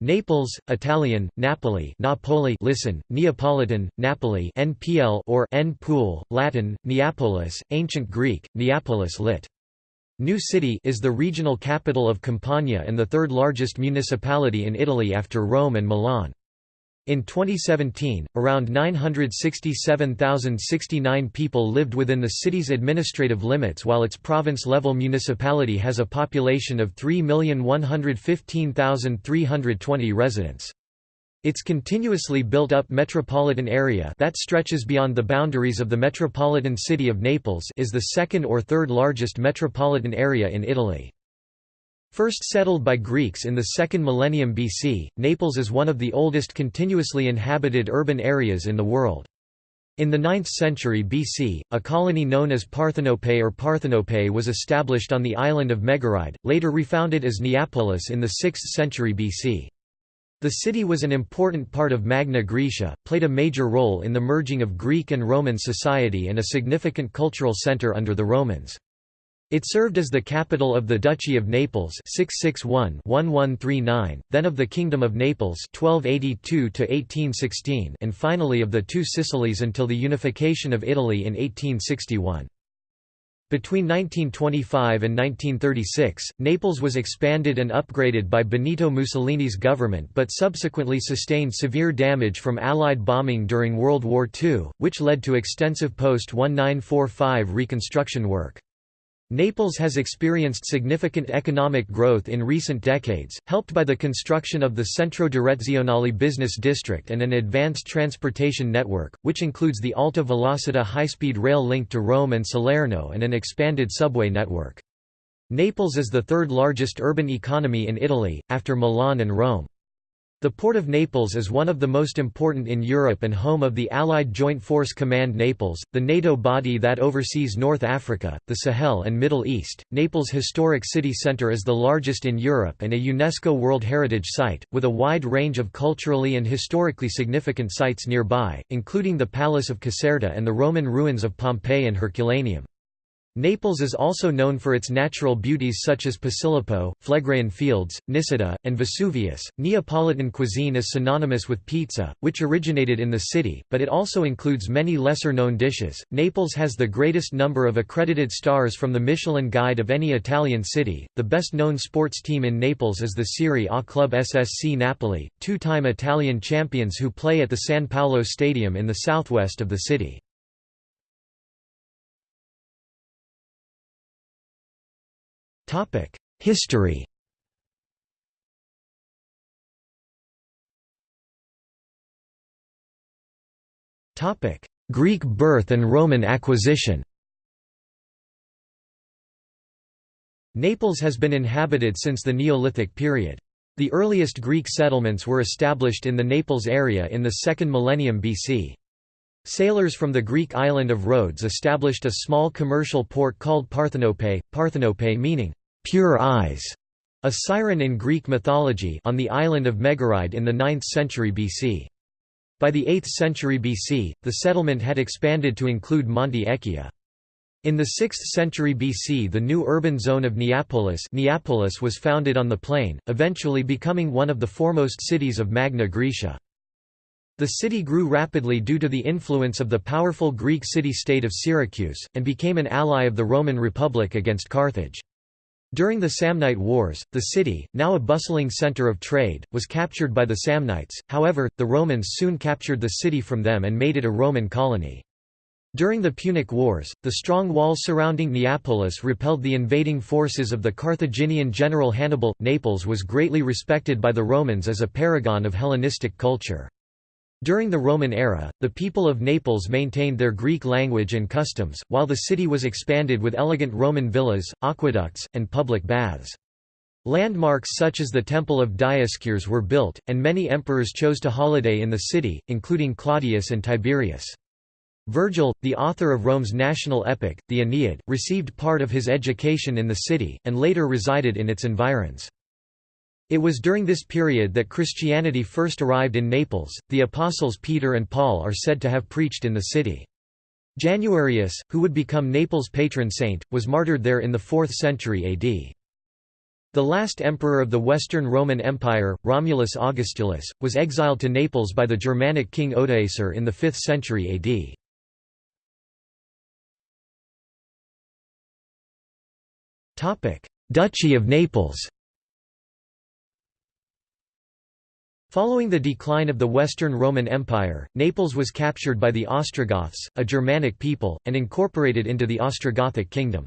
Naples, Italian, Napoli Napoli listen, Neapolitan, Napoli NPL or N-Pool, Latin, Neapolis, Ancient Greek, Neapolis lit. New City is the regional capital of Campania and the third largest municipality in Italy after Rome and Milan. In 2017, around 967,069 people lived within the city's administrative limits while its province-level municipality has a population of 3,115,320 residents. Its continuously built-up metropolitan area that stretches beyond the boundaries of the metropolitan city of Naples is the second or third largest metropolitan area in Italy. First settled by Greeks in the second millennium BC, Naples is one of the oldest continuously inhabited urban areas in the world. In the 9th century BC, a colony known as Parthenope or Parthenope was established on the island of Megaride, later refounded as Neapolis in the 6th century BC. The city was an important part of Magna Graecia, played a major role in the merging of Greek and Roman society and a significant cultural centre under the Romans. It served as the capital of the Duchy of Naples 661-1139, then of the Kingdom of Naples 1282-1816 and finally of the Two Sicilies until the unification of Italy in 1861. Between 1925 and 1936, Naples was expanded and upgraded by Benito Mussolini's government but subsequently sustained severe damage from Allied bombing during World War II, which led to extensive post-1945 reconstruction work. Naples has experienced significant economic growth in recent decades, helped by the construction of the Centro Direzionale Business District and an advanced transportation network, which includes the Alta Velocita high-speed rail link to Rome and Salerno and an expanded subway network. Naples is the third largest urban economy in Italy, after Milan and Rome. The Port of Naples is one of the most important in Europe and home of the Allied Joint Force Command Naples, the NATO body that oversees North Africa, the Sahel and Middle East. Naples Historic City Centre is the largest in Europe and a UNESCO World Heritage Site, with a wide range of culturally and historically significant sites nearby, including the Palace of Caserta and the Roman ruins of Pompeii and Herculaneum. Naples is also known for its natural beauties such as Posillipo, Phlegraean Fields, Nisida, and Vesuvius. Neapolitan cuisine is synonymous with pizza, which originated in the city, but it also includes many lesser known dishes. Naples has the greatest number of accredited stars from the Michelin Guide of any Italian city. The best known sports team in Naples is the Serie A club SSC Napoli, two time Italian champions who play at the San Paolo Stadium in the southwest of the city. History Greek birth and Roman acquisition Naples has been inhabited since the Neolithic period. The earliest Greek settlements were established in the Naples area in the 2nd millennium BC. Sailors from the Greek island of Rhodes established a small commercial port called Parthenope, Parthenope meaning, pure eyes, a siren in Greek mythology on the island of Megaride in the 9th century BC. By the 8th century BC, the settlement had expanded to include Monte Echia. In the 6th century BC the new urban zone of Neapolis, Neapolis was founded on the plain, eventually becoming one of the foremost cities of Magna Graecia. The city grew rapidly due to the influence of the powerful Greek city-state of Syracuse, and became an ally of the Roman Republic against Carthage. During the Samnite Wars, the city, now a bustling center of trade, was captured by the Samnites, however, the Romans soon captured the city from them and made it a Roman colony. During the Punic Wars, the strong walls surrounding Neapolis repelled the invading forces of the Carthaginian general Hannibal. Naples was greatly respected by the Romans as a paragon of Hellenistic culture. During the Roman era, the people of Naples maintained their Greek language and customs, while the city was expanded with elegant Roman villas, aqueducts, and public baths. Landmarks such as the Temple of Dioscures were built, and many emperors chose to holiday in the city, including Claudius and Tiberius. Virgil, the author of Rome's national epic, the Aeneid, received part of his education in the city, and later resided in its environs. It was during this period that Christianity first arrived in Naples. The apostles Peter and Paul are said to have preached in the city. Januarius, who would become Naples' patron saint, was martyred there in the 4th century AD. The last emperor of the Western Roman Empire, Romulus Augustulus, was exiled to Naples by the Germanic king Odoacer in the 5th century AD. Duchy of Naples Following the decline of the Western Roman Empire, Naples was captured by the Ostrogoths, a Germanic people, and incorporated into the Ostrogothic kingdom.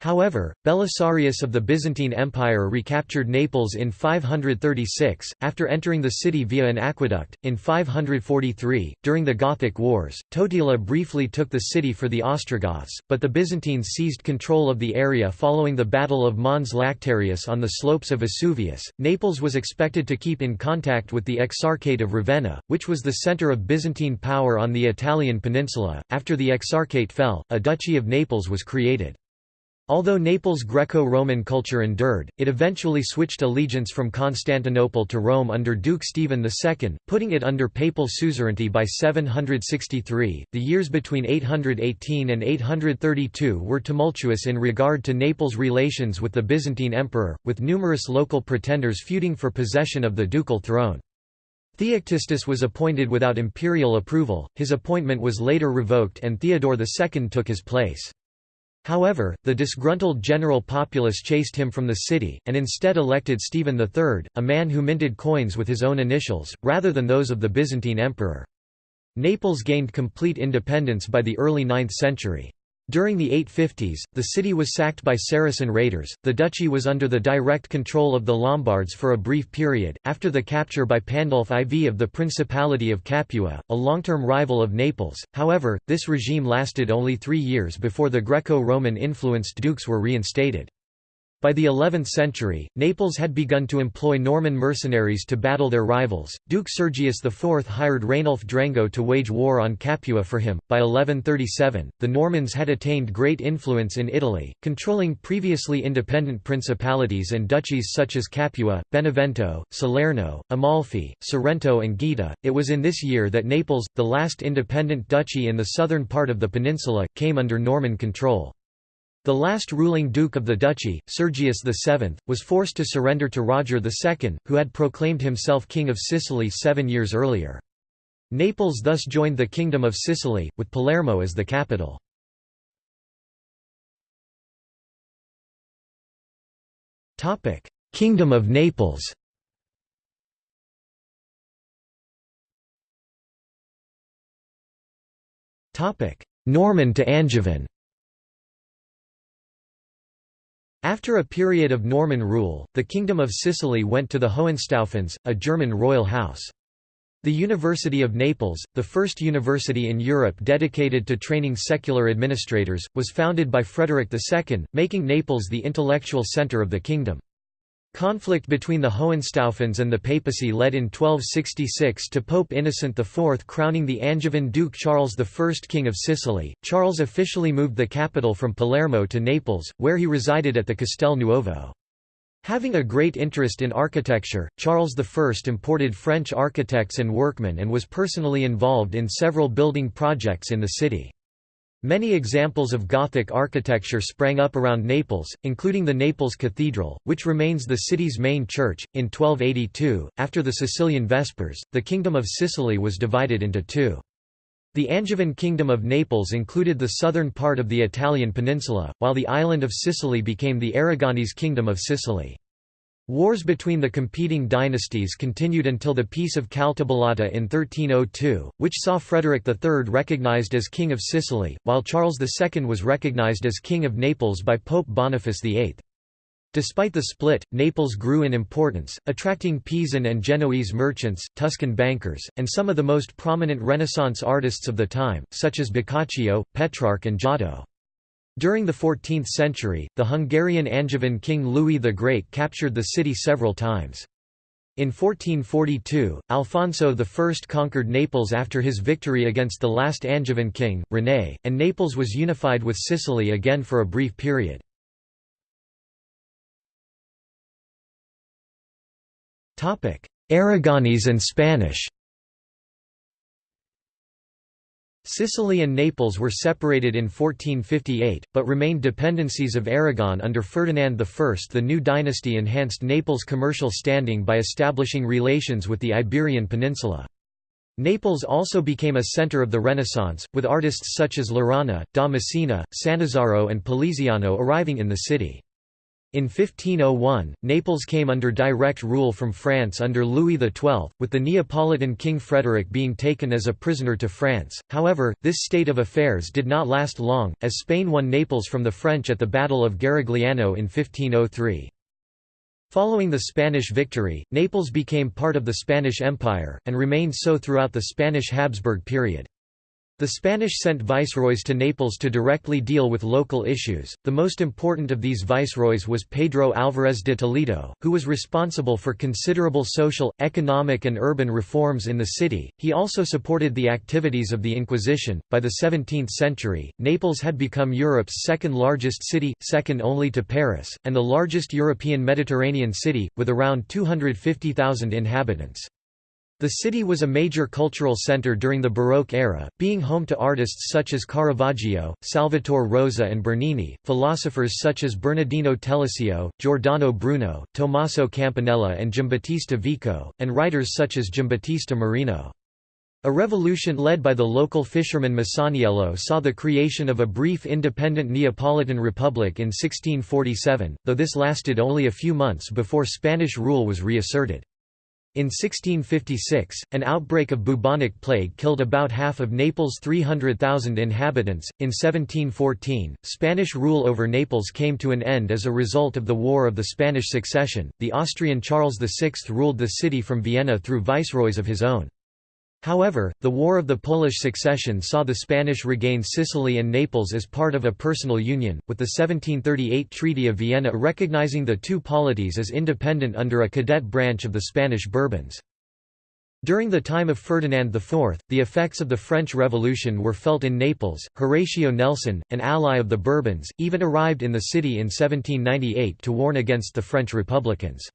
However, Belisarius of the Byzantine Empire recaptured Naples in 536, after entering the city via an aqueduct. In 543, during the Gothic Wars, Totila briefly took the city for the Ostrogoths, but the Byzantines seized control of the area following the Battle of Mons Lactarius on the slopes of Vesuvius. Naples was expected to keep in contact with the Exarchate of Ravenna, which was the center of Byzantine power on the Italian peninsula. After the Exarchate fell, a Duchy of Naples was created. Although Naples' Greco-Roman culture endured, it eventually switched allegiance from Constantinople to Rome under Duke Stephen II, putting it under papal suzerainty by 763. The years between 818 and 832 were tumultuous in regard to Naples' relations with the Byzantine emperor, with numerous local pretenders feuding for possession of the ducal throne. Theoctistus was appointed without imperial approval, his appointment was later revoked and Theodore II took his place. However, the disgruntled general populace chased him from the city, and instead elected Stephen III, a man who minted coins with his own initials, rather than those of the Byzantine emperor. Naples gained complete independence by the early 9th century. During the 850s, the city was sacked by Saracen raiders. The duchy was under the direct control of the Lombards for a brief period, after the capture by Pandulf IV of the Principality of Capua, a long term rival of Naples. However, this regime lasted only three years before the Greco Roman influenced dukes were reinstated. By the 11th century, Naples had begun to employ Norman mercenaries to battle their rivals. Duke Sergius IV hired Rainulf Drengot to wage war on Capua for him. By 1137, the Normans had attained great influence in Italy, controlling previously independent principalities and duchies such as Capua, Benevento, Salerno, Amalfi, Sorrento, and Gaeta. It was in this year that Naples, the last independent duchy in the southern part of the peninsula, came under Norman control. The last ruling duke of the duchy, Sergius VII, was forced to surrender to Roger II, who had proclaimed himself King of Sicily seven years earlier. Naples thus joined the Kingdom of Sicily, with Palermo as the capital. Kingdom of Naples Norman to Angevin After a period of Norman rule, the Kingdom of Sicily went to the Hohenstaufens, a German royal house. The University of Naples, the first university in Europe dedicated to training secular administrators, was founded by Frederick II, making Naples the intellectual centre of the kingdom. Conflict between the Hohenstaufens and the papacy led in 1266 to Pope Innocent IV crowning the Angevin Duke Charles I King of Sicily. Charles officially moved the capital from Palermo to Naples, where he resided at the Castel Nuovo. Having a great interest in architecture, Charles I imported French architects and workmen and was personally involved in several building projects in the city. Many examples of Gothic architecture sprang up around Naples, including the Naples Cathedral, which remains the city's main church. In 1282, after the Sicilian Vespers, the Kingdom of Sicily was divided into two. The Angevin Kingdom of Naples included the southern part of the Italian peninsula, while the island of Sicily became the Aragonese Kingdom of Sicily. Wars between the competing dynasties continued until the Peace of Caltabellotta in 1302, which saw Frederick III recognized as King of Sicily, while Charles II was recognized as King of Naples by Pope Boniface VIII. Despite the split, Naples grew in importance, attracting Pisan and Genoese merchants, Tuscan bankers, and some of the most prominent Renaissance artists of the time, such as Boccaccio, Petrarch and Giotto. During the 14th century, the Hungarian Angevin king Louis the Great captured the city several times. In 1442, Alfonso I conquered Naples after his victory against the last Angevin king, René, and Naples was unified with Sicily again for a brief period. Aragonese and Spanish Sicily and Naples were separated in 1458, but remained dependencies of Aragon under Ferdinand I. The new dynasty enhanced Naples' commercial standing by establishing relations with the Iberian Peninsula. Naples also became a center of the Renaissance, with artists such as Laurana, da Messina, and Poliziano arriving in the city. In 1501, Naples came under direct rule from France under Louis XII, with the Neapolitan King Frederick being taken as a prisoner to France. However, this state of affairs did not last long, as Spain won Naples from the French at the Battle of Garigliano in 1503. Following the Spanish victory, Naples became part of the Spanish Empire, and remained so throughout the Spanish Habsburg period. The Spanish sent viceroys to Naples to directly deal with local issues. The most important of these viceroys was Pedro Álvarez de Toledo, who was responsible for considerable social, economic, and urban reforms in the city. He also supported the activities of the Inquisition. By the 17th century, Naples had become Europe's second largest city, second only to Paris, and the largest European Mediterranean city, with around 250,000 inhabitants. The city was a major cultural center during the Baroque era, being home to artists such as Caravaggio, Salvator Rosa and Bernini, philosophers such as Bernardino Telesio, Giordano Bruno, Tommaso Campanella and Giambattista Vico, and writers such as Giambattista Marino. A revolution led by the local fisherman Masaniello saw the creation of a brief independent Neapolitan republic in 1647, though this lasted only a few months before Spanish rule was reasserted. In 1656, an outbreak of bubonic plague killed about half of Naples' 300,000 inhabitants. In 1714, Spanish rule over Naples came to an end as a result of the War of the Spanish Succession. The Austrian Charles VI ruled the city from Vienna through viceroys of his own. However, the War of the Polish Succession saw the Spanish regain Sicily and Naples as part of a personal union, with the 1738 Treaty of Vienna recognizing the two polities as independent under a cadet branch of the Spanish Bourbons. During the time of Ferdinand IV, the effects of the French Revolution were felt in Naples. Horatio Nelson, an ally of the Bourbons, even arrived in the city in 1798 to warn against the French Republicans.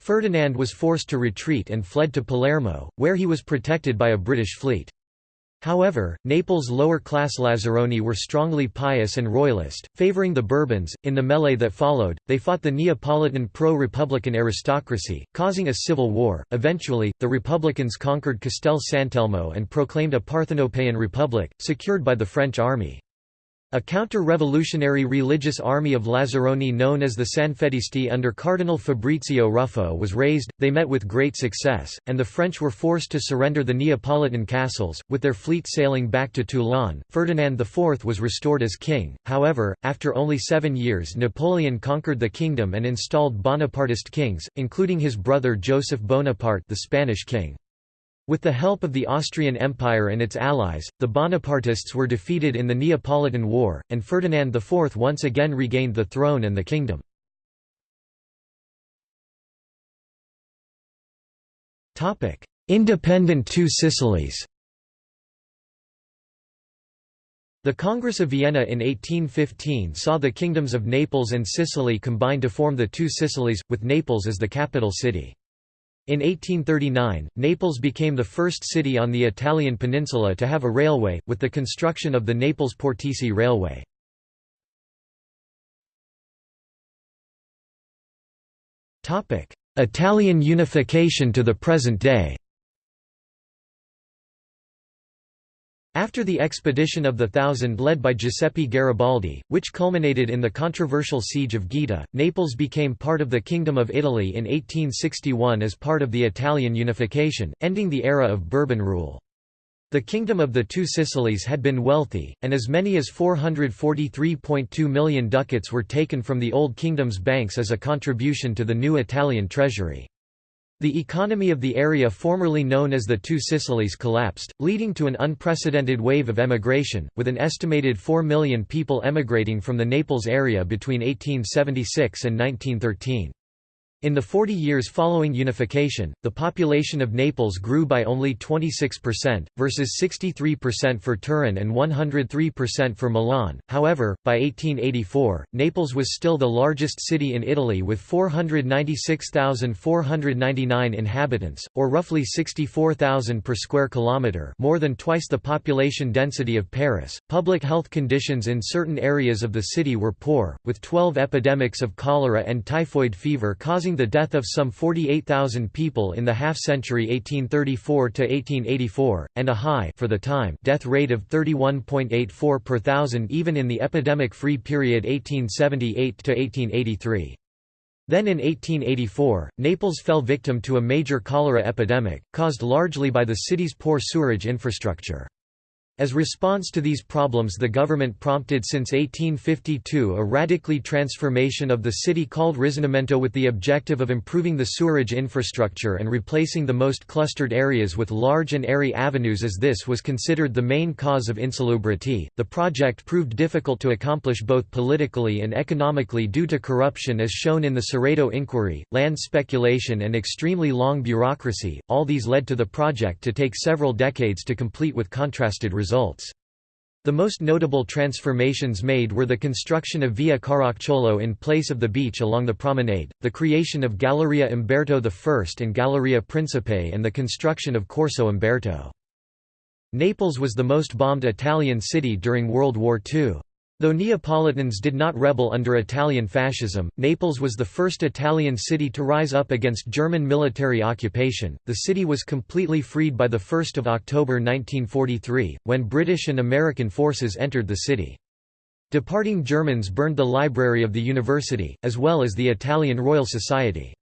Ferdinand was forced to retreat and fled to Palermo, where he was protected by a British fleet. However, Naples' lower-class Lazzaroni were strongly pious and royalist, favoring the Bourbons. In the melee that followed, they fought the Neapolitan pro-republican aristocracy, causing a civil war. Eventually, the Republicans conquered Castel Sant'Elmo and proclaimed a Parthenopean republic, secured by the French army. A counter-revolutionary religious army of Lazzaroni known as the Sanfedisti under Cardinal Fabrizio Ruffo was raised, they met with great success, and the French were forced to surrender the Neapolitan castles, with their fleet sailing back to Toulon. Ferdinand IV was restored as king, however, after only seven years Napoleon conquered the kingdom and installed Bonapartist kings, including his brother Joseph Bonaparte the Spanish king. With the help of the Austrian Empire and its allies, the Bonapartists were defeated in the Neapolitan War, and Ferdinand IV once again regained the throne and the kingdom. Independent Two Sicilies The Congress of Vienna in 1815 saw the kingdoms of Naples and Sicily combine to form the Two Sicilies, with Naples as the capital city. In 1839, Naples became the first city on the Italian peninsula to have a railway, with the construction of the Naples-Portici Railway. Italian unification to the present day After the expedition of the Thousand led by Giuseppe Garibaldi, which culminated in the controversial Siege of Gaeta, Naples became part of the Kingdom of Italy in 1861 as part of the Italian unification, ending the era of Bourbon rule. The Kingdom of the Two Sicilies had been wealthy, and as many as 443.2 million ducats were taken from the Old Kingdom's banks as a contribution to the new Italian treasury. The economy of the area formerly known as the Two Sicilies collapsed, leading to an unprecedented wave of emigration, with an estimated 4 million people emigrating from the Naples area between 1876 and 1913. In the 40 years following unification, the population of Naples grew by only 26%, versus 63% for Turin and 103% for Milan. However, by 1884, Naples was still the largest city in Italy with 496,499 inhabitants, or roughly 64,000 per square kilometre, more than twice the population density of Paris. Public health conditions in certain areas of the city were poor, with 12 epidemics of cholera and typhoid fever causing causing the death of some 48,000 people in the half-century 1834 to 1884, and a high for the time death rate of 31.84 per thousand even in the epidemic-free period 1878 to 1883. Then in 1884, Naples fell victim to a major cholera epidemic, caused largely by the city's poor sewerage infrastructure. As response to these problems the government prompted since 1852 a radically transformation of the city called Risanamento with the objective of improving the sewerage infrastructure and replacing the most clustered areas with large and airy avenues as this was considered the main cause of insalubrity. The project proved difficult to accomplish both politically and economically due to corruption as shown in the Saredo inquiry, land speculation and extremely long bureaucracy. All these led to the project to take several decades to complete with contrasted results results. The most notable transformations made were the construction of Via Caracciolo in place of the beach along the promenade, the creation of Galleria Umberto I and Galleria Principe and the construction of Corso Umberto. Naples was the most bombed Italian city during World War II. Though Neapolitans did not rebel under Italian fascism, Naples was the first Italian city to rise up against German military occupation. The city was completely freed by 1 October 1943, when British and American forces entered the city. Departing Germans burned the library of the university, as well as the Italian Royal Society.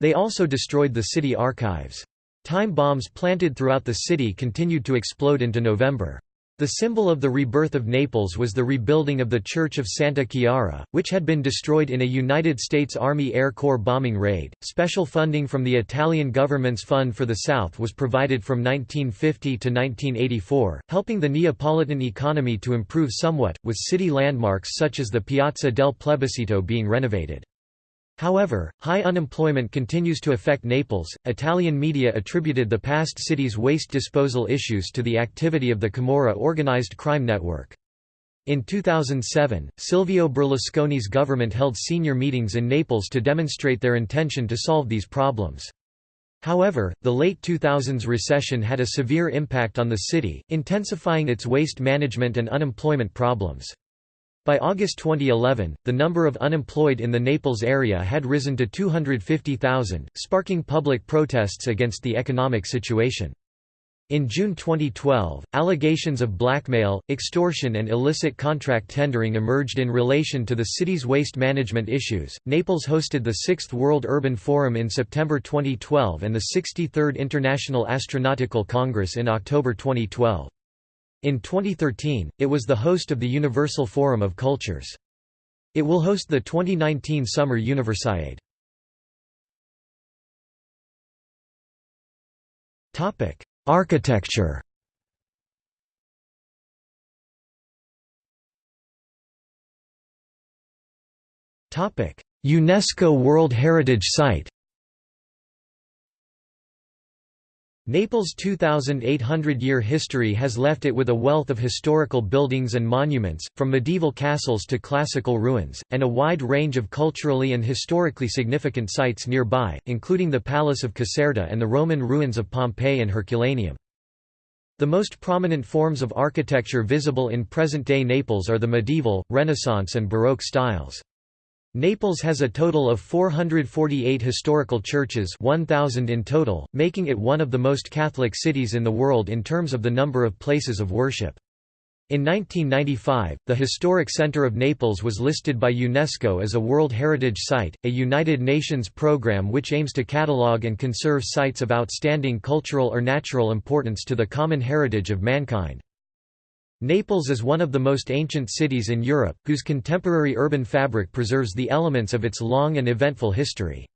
They also destroyed the city archives. Time bombs planted throughout the city continued to explode into November. The symbol of the rebirth of Naples was the rebuilding of the Church of Santa Chiara, which had been destroyed in a United States Army Air Corps bombing raid. Special funding from the Italian government's Fund for the South was provided from 1950 to 1984, helping the Neapolitan economy to improve somewhat, with city landmarks such as the Piazza del Plebiscito being renovated. However, high unemployment continues to affect Naples. Italian media attributed the past city's waste disposal issues to the activity of the Camorra organized crime network. In 2007, Silvio Berlusconi's government held senior meetings in Naples to demonstrate their intention to solve these problems. However, the late 2000s recession had a severe impact on the city, intensifying its waste management and unemployment problems. By August 2011, the number of unemployed in the Naples area had risen to 250,000, sparking public protests against the economic situation. In June 2012, allegations of blackmail, extortion, and illicit contract tendering emerged in relation to the city's waste management issues. Naples hosted the 6th World Urban Forum in September 2012 and the 63rd International Astronautical Congress in October 2012. In 2013, it was the host of the Universal Forum of Cultures. It will host the 2019 Summer Universiade. Topic: Architecture UNESCO World Heritage Site Naples' 2,800-year history has left it with a wealth of historical buildings and monuments, from medieval castles to classical ruins, and a wide range of culturally and historically significant sites nearby, including the Palace of Caserta and the Roman ruins of Pompeii and Herculaneum. The most prominent forms of architecture visible in present-day Naples are the medieval, Renaissance and Baroque styles. Naples has a total of 448 historical churches 1,000 in total, making it one of the most Catholic cities in the world in terms of the number of places of worship. In 1995, the Historic Center of Naples was listed by UNESCO as a World Heritage Site, a United Nations program which aims to catalogue and conserve sites of outstanding cultural or natural importance to the common heritage of mankind. Naples is one of the most ancient cities in Europe, whose contemporary urban fabric preserves the elements of its long and eventful history.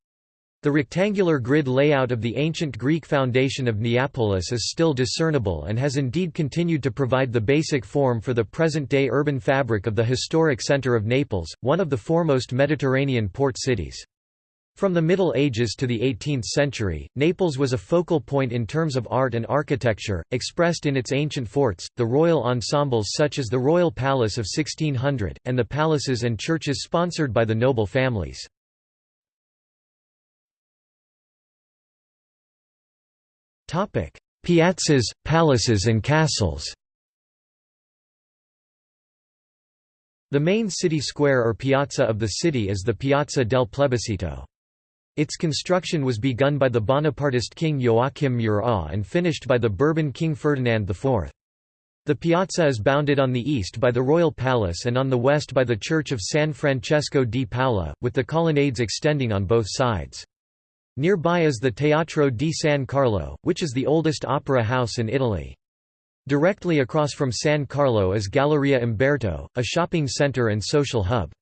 The rectangular grid layout of the ancient Greek foundation of Neapolis is still discernible and has indeed continued to provide the basic form for the present-day urban fabric of the historic center of Naples, one of the foremost Mediterranean port cities. From the Middle Ages to the 18th century, Naples was a focal point in terms of art and architecture, expressed in its ancient forts, the royal ensembles such as the Royal Palace of 1600, and the palaces and churches sponsored by the noble families. Piazzas, palaces and castles The main city square or piazza of the city is the Piazza del Plebiscito. Its construction was begun by the Bonapartist king Joachim Murat and finished by the Bourbon king Ferdinand IV. The piazza is bounded on the east by the Royal Palace and on the west by the Church of San Francesco di Paola, with the colonnades extending on both sides. Nearby is the Teatro di San Carlo, which is the oldest opera house in Italy. Directly across from San Carlo is Galleria Umberto, a shopping center and social hub.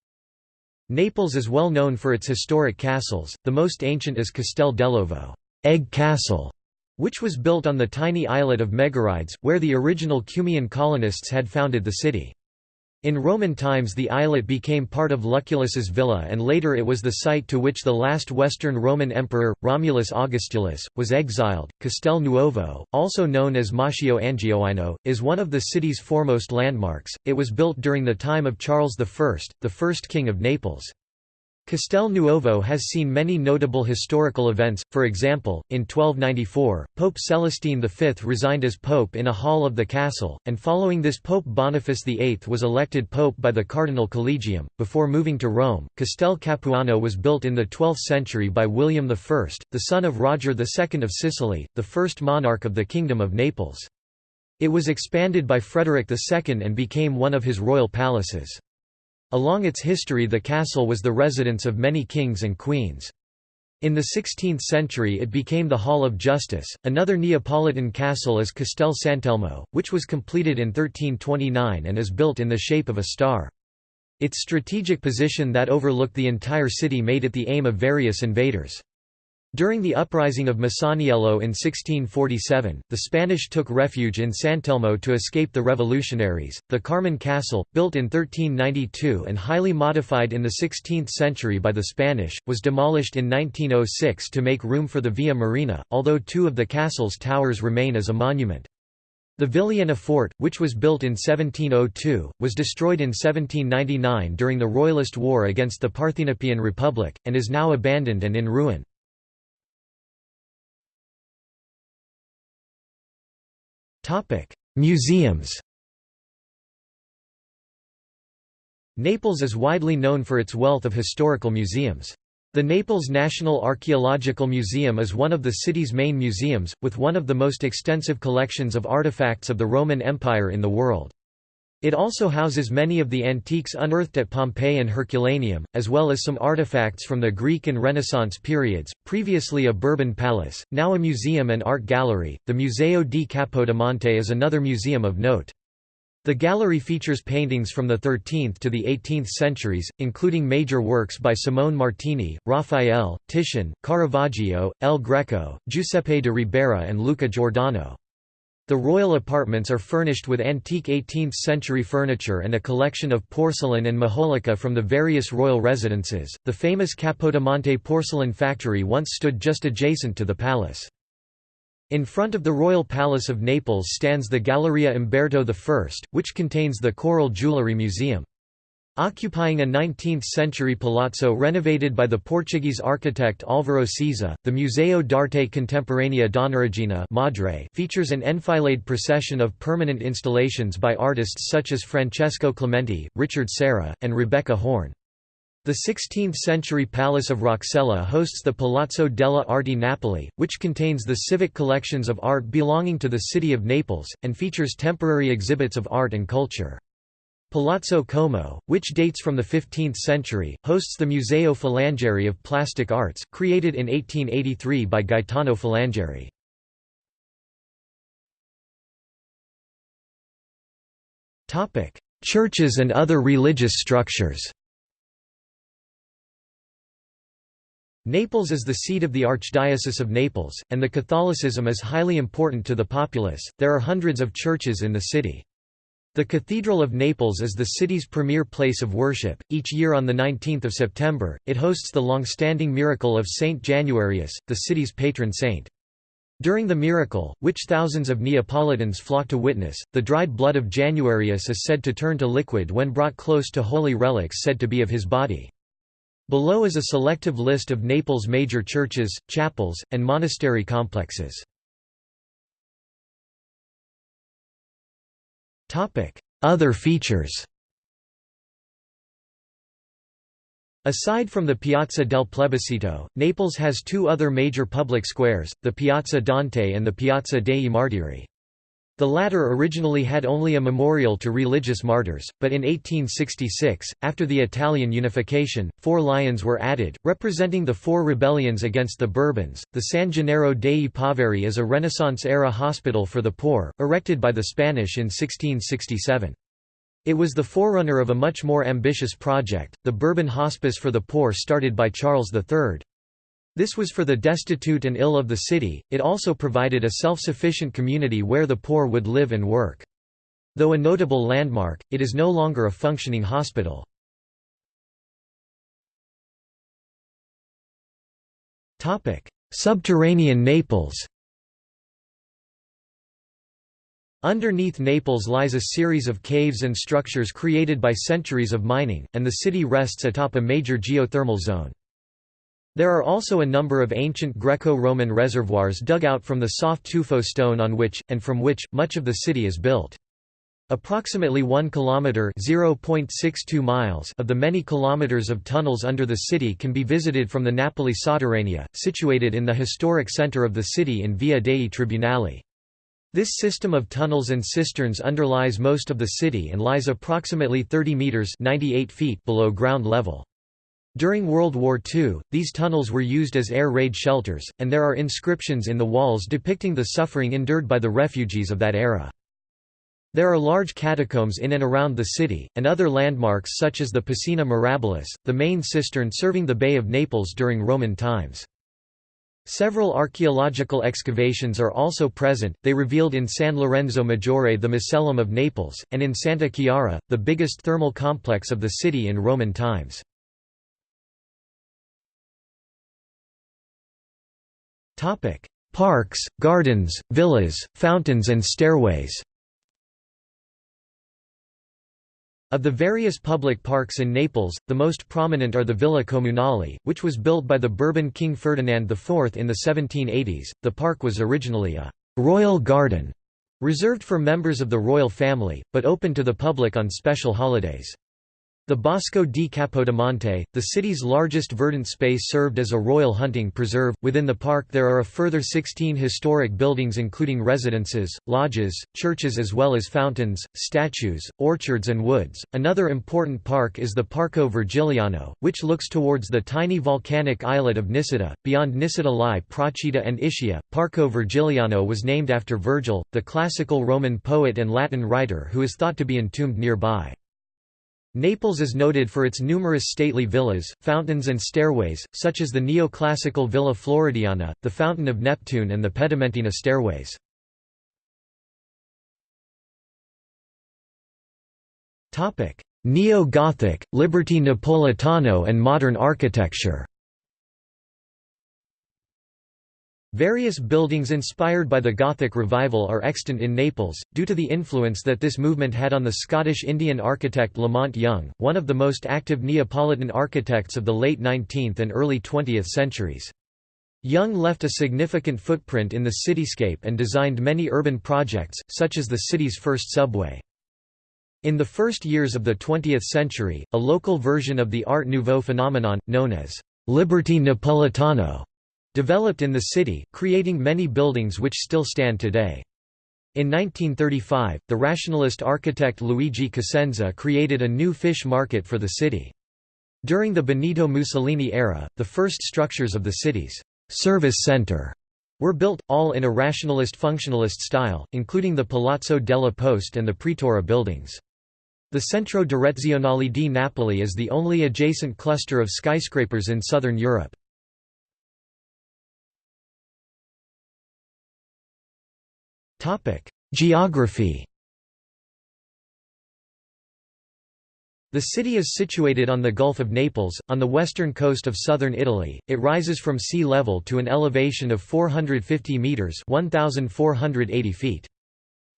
Naples is well known for its historic castles, the most ancient is Castel dell'Ovo egg castle", which was built on the tiny islet of Megarides, where the original Cumaean colonists had founded the city. In Roman times the islet became part of Lucullus's villa and later it was the site to which the last Western Roman emperor, Romulus Augustulus, was exiled. Castel Nuovo, also known as Maschio Angioino, is one of the city's foremost landmarks. It was built during the time of Charles I, the first king of Naples. Castel Nuovo has seen many notable historical events, for example, in 1294, Pope Celestine V resigned as pope in a hall of the castle, and following this Pope Boniface VIII was elected pope by the Cardinal Collegium. Before moving to Rome, Castel Capuano was built in the 12th century by William I, the son of Roger II of Sicily, the first monarch of the Kingdom of Naples. It was expanded by Frederick II and became one of his royal palaces. Along its history the castle was the residence of many kings and queens. In the 16th century it became the Hall of Justice. Another Neapolitan castle is Castel Sant'Elmo, which was completed in 1329 and is built in the shape of a star. Its strategic position that overlooked the entire city made it the aim of various invaders. During the uprising of Masaniello in 1647, the Spanish took refuge in Sant'Elmo to escape the revolutionaries. The Carmine Castle, built in 1392 and highly modified in the 16th century by the Spanish, was demolished in 1906 to make room for the Via Marina, although two of the castle's towers remain as a monument. The Vigliena fort, which was built in 1702, was destroyed in 1799 during the Royalist War against the Parthenopean Republic, and is now abandoned and in ruin. Museums Naples is widely known for its wealth of historical museums. The Naples National Archaeological Museum is one of the city's main museums, with one of the most extensive collections of artifacts of the Roman Empire in the world. It also houses many of the antiques unearthed at Pompeii and Herculaneum, as well as some artifacts from the Greek and Renaissance periods, previously a Bourbon palace, now a museum and art gallery. The Museo di Capodimonte is another museum of note. The gallery features paintings from the 13th to the 18th centuries, including major works by Simone Martini, Raphael, Titian, Caravaggio, El Greco, Giuseppe de Ribera and Luca Giordano. The royal apartments are furnished with antique 18th-century furniture and a collection of porcelain and majolica from the various royal residences. The famous Capodimonte porcelain factory once stood just adjacent to the palace. In front of the Royal Palace of Naples stands the Galleria Umberto I, which contains the Coral Jewellery Museum. Occupying a 19th-century palazzo renovated by the Portuguese architect Álvaro Siza, the Museo d'Arte Contemporanea Donnaregina Madre features an enfilade procession of permanent installations by artists such as Francesco Clemente, Richard Serra, and Rebecca Horn. The 16th-century Palace of Roccella hosts the Palazzo della Arte Napoli, which contains the civic collections of art belonging to the city of Naples, and features temporary exhibits of art and culture. Palazzo Como, which dates from the 15th century, hosts the Museo Filangieri of Plastic Arts, created in 1883 by Gaetano Filangieri. Churches and other religious structures Naples is the seat of the Archdiocese of Naples, and the Catholicism is highly important to the populace. There are hundreds of churches in the city. The Cathedral of Naples is the city's premier place of worship. Each year on 19 September, it hosts the long-standing miracle of Saint Januarius, the city's patron saint. During the miracle, which thousands of Neapolitans flock to witness, the dried blood of Januarius is said to turn to liquid when brought close to holy relics said to be of his body. Below is a selective list of Naples' major churches, chapels, and monastery complexes. Other features Aside from the Piazza del Plebiscito, Naples has two other major public squares, the Piazza Dante and the Piazza dei Martiri. The latter originally had only a memorial to religious martyrs, but in 1866, after the Italian unification, four lions were added, representing the four rebellions against the Bourbons. The San Gennaro dei Poveri is a Renaissance-era hospital for the poor, erected by the Spanish in 1667. It was the forerunner of a much more ambitious project, the Bourbon Hospice for the Poor started by Charles III. This was for the destitute and ill of the city, it also provided a self-sufficient community where the poor would live and work. Though a notable landmark, it is no longer a functioning hospital. Subterranean Naples Underneath Naples lies a series of caves and structures created by centuries of mining, and the city rests atop a major geothermal zone. There are also a number of ancient Greco-Roman reservoirs dug out from the soft tuffo stone on which, and from which, much of the city is built. Approximately 1 kilometer (0.62 miles) of the many kilometers of tunnels under the city can be visited from the Napoli Sotterranea, situated in the historic center of the city in Via dei Tribunali. This system of tunnels and cisterns underlies most of the city and lies approximately 30 meters (98 feet) below ground level. During World War II, these tunnels were used as air raid shelters, and there are inscriptions in the walls depicting the suffering endured by the refugees of that era. There are large catacombs in and around the city, and other landmarks such as the Piscina Mirabilis, the main cistern serving the Bay of Naples during Roman times. Several archaeological excavations are also present, they revealed in San Lorenzo Maggiore the Macellum of Naples, and in Santa Chiara, the biggest thermal complex of the city in Roman times. Topic: Parks, gardens, villas, fountains and stairways. Of the various public parks in Naples, the most prominent are the Villa Comunale, which was built by the Bourbon King Ferdinand IV in the 1780s. The park was originally a royal garden, reserved for members of the royal family, but open to the public on special holidays. The Bosco di Capodimonte, the city's largest verdant space served as a royal hunting preserve. Within the park there are a further 16 historic buildings including residences, lodges, churches as well as fountains, statues, orchards and woods. Another important park is the Parco Vergiliano, which looks towards the tiny volcanic islet of Nisida. Beyond Nisida lie Procida and Ischia. Parco Vergiliano was named after Virgil, the classical Roman poet and Latin writer who is thought to be entombed nearby. Naples is noted for its numerous stately villas, fountains and stairways, such as the neoclassical Villa Floridiana, the Fountain of Neptune and the Pedamentina stairways. Neo-Gothic, Liberty Napolitano and modern architecture Various buildings inspired by the Gothic revival are extant in Naples, due to the influence that this movement had on the Scottish Indian architect Lamont Young, one of the most active Neapolitan architects of the late 19th and early 20th centuries. Young left a significant footprint in the cityscape and designed many urban projects, such as the city's first subway. In the first years of the 20th century, a local version of the Art Nouveau phenomenon, known as Liberty Napolitano, developed in the city, creating many buildings which still stand today. In 1935, the rationalist architect Luigi Cosenza created a new fish market for the city. During the Benito Mussolini era, the first structures of the city's service center were built, all in a rationalist functionalist style, including the Palazzo della Poste and the Pretora buildings. The Centro Direzionale di Napoli is the only adjacent cluster of skyscrapers in southern Europe. Geography The city is situated on the Gulf of Naples, on the western coast of southern Italy. It rises from sea level to an elevation of 450 metres 1,480 feet.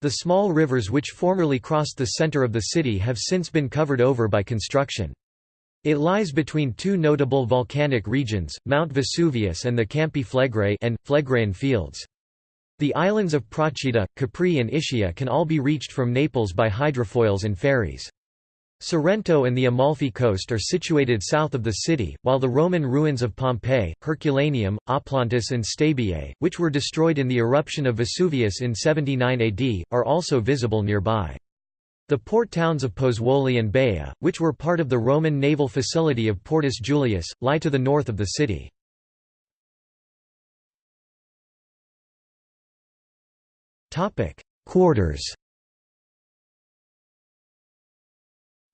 The small rivers which formerly crossed the centre of the city have since been covered over by construction. It lies between two notable volcanic regions, Mount Vesuvius and the Campi Flegrei and, Phlegraean fields. The islands of Procida, Capri and Ischia can all be reached from Naples by hydrofoils and ferries. Sorrento and the Amalfi coast are situated south of the city, while the Roman ruins of Pompeii, Herculaneum, Oplontis and Stabiae, which were destroyed in the eruption of Vesuvius in 79 AD, are also visible nearby. The port towns of Pozzuoli and Baia, which were part of the Roman naval facility of Portus Julius, lie to the north of the city. Quarters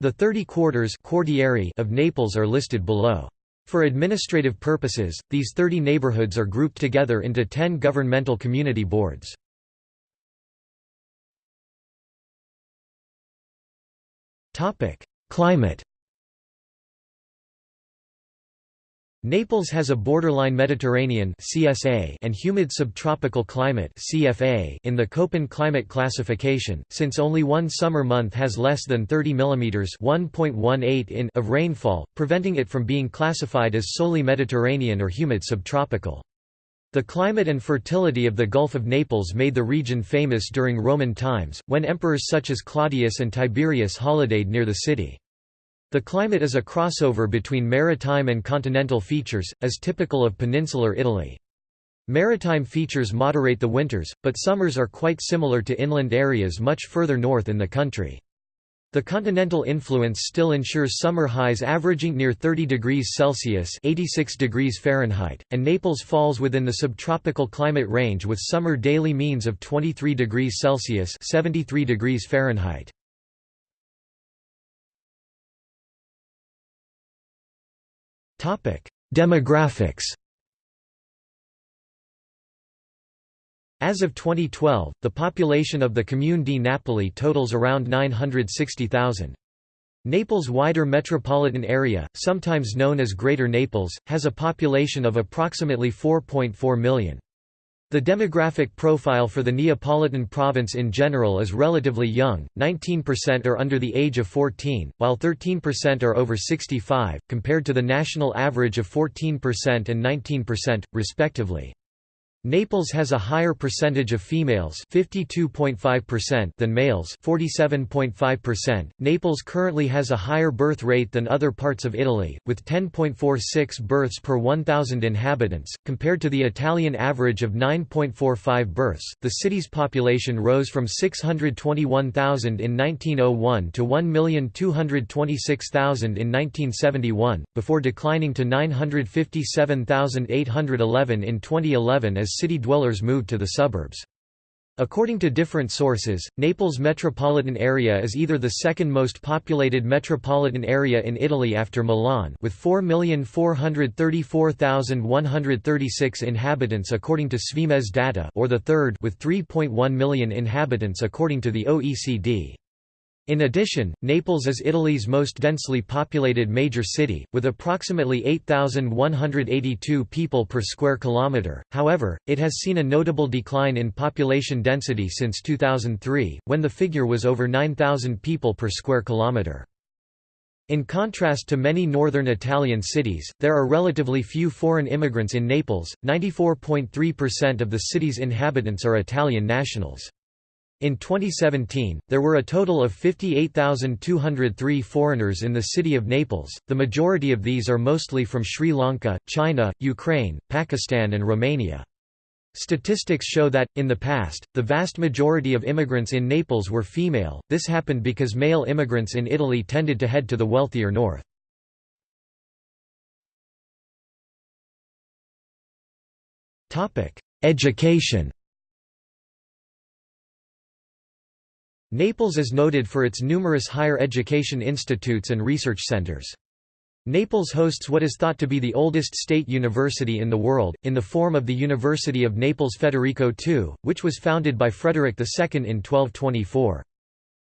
The 30 quarters of Naples are listed below. For administrative purposes, these 30 neighborhoods are grouped together into 10 governmental community boards. Climate Naples has a borderline Mediterranean (CSA) and humid subtropical climate (CFA) in the Köppen climate classification, since only one summer month has less than 30 mm (1.18 in) of rainfall, preventing it from being classified as solely Mediterranean or humid subtropical. The climate and fertility of the Gulf of Naples made the region famous during Roman times, when emperors such as Claudius and Tiberius holidayed near the city. The climate is a crossover between maritime and continental features, as typical of peninsular Italy. Maritime features moderate the winters, but summers are quite similar to inland areas much further north in the country. The continental influence still ensures summer highs averaging near 30 degrees Celsius (86 degrees Fahrenheit), and Naples falls within the subtropical climate range with summer daily means of 23 degrees Celsius (73 degrees Fahrenheit). Demographics As of 2012, the population of the Comune di Napoli totals around 960,000. Naples' wider metropolitan area, sometimes known as Greater Naples, has a population of approximately 4.4 million. The demographic profile for the Neapolitan province in general is relatively young, 19% are under the age of 14, while 13% are over 65, compared to the national average of 14% and 19%, respectively. Naples has a higher percentage of females (52.5%) than males (47.5%). Naples currently has a higher birth rate than other parts of Italy, with 10.46 births per 1000 inhabitants, compared to the Italian average of 9.45 births. The city's population rose from 621,000 in 1901 to 1,226,000 in 1971, before declining to 957,811 in 2011 city dwellers moved to the suburbs. According to different sources, Naples metropolitan area is either the second most populated metropolitan area in Italy after Milan with 4,434,136 inhabitants according to SVIMEZ data or the third with 3.1 million inhabitants according to the OECD. In addition, Naples is Italy's most densely populated major city, with approximately 8,182 people per square kilometre, however, it has seen a notable decline in population density since 2003, when the figure was over 9,000 people per square kilometre. In contrast to many northern Italian cities, there are relatively few foreign immigrants in Naples, 94.3% of the city's inhabitants are Italian nationals. In 2017, there were a total of 58,203 foreigners in the city of Naples, the majority of these are mostly from Sri Lanka, China, Ukraine, Pakistan and Romania. Statistics show that, in the past, the vast majority of immigrants in Naples were female, this happened because male immigrants in Italy tended to head to the wealthier north. Education Naples is noted for its numerous higher education institutes and research centers. Naples hosts what is thought to be the oldest state university in the world, in the form of the University of Naples Federico II, which was founded by Frederick II in 1224.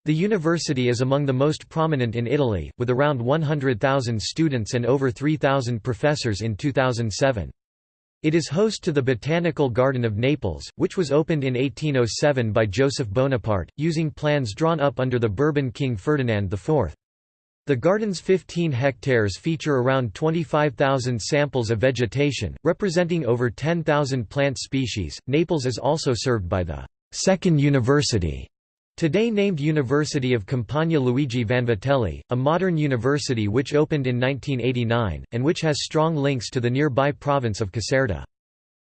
The university is among the most prominent in Italy, with around 100,000 students and over 3,000 professors in 2007. It is host to the Botanical Garden of Naples, which was opened in 1807 by Joseph Bonaparte, using plans drawn up under the Bourbon King Ferdinand IV. The garden's 15 hectares feature around 25,000 samples of vegetation, representing over 10,000 plant species. Naples is also served by the Second University, today named University of Campania Luigi Vanvitelli, a modern university which opened in 1989, and which has strong links to the nearby province of Caserta.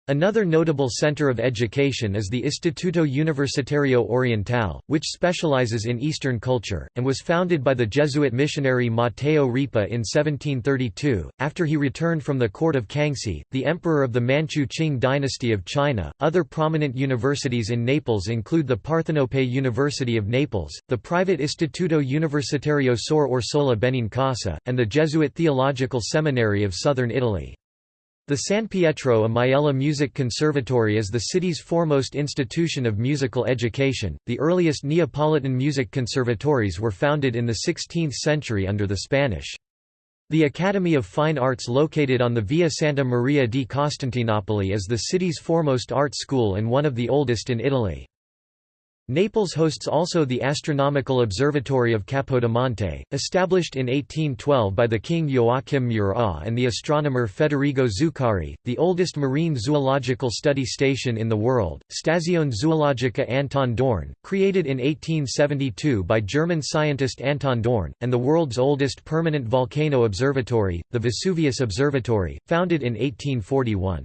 Another notable center of education is the Istituto Universitario Orientale, which specializes in Eastern culture, and was founded by the Jesuit missionary Matteo Ripa in 1732, after he returned from the court of Kangxi, the emperor of the Manchu Qing dynasty of China. Other prominent universities in Naples include the Parthenope University of Naples, the private Istituto Universitario Suor Orsola Benincasa, and the Jesuit Theological Seminary of southern Italy. The San Pietro a Maiella Music Conservatory is the city's foremost institution of musical education. The earliest Neapolitan music conservatories were founded in the 16th century under the Spanish. The Academy of Fine Arts located on the Via Santa Maria di Costantinopoli is the city's foremost art school and one of the oldest in Italy. Naples hosts also the Astronomical Observatory of Capodimonte, established in 1812 by the king Joachim Murat and the astronomer Federigo Zuccari, the oldest marine zoological study station in the world, Stazione Zoologica Anton Dohrn, created in 1872 by German scientist Anton Dohrn, and the world's oldest permanent volcano observatory, the Vesuvius Observatory, founded in 1841.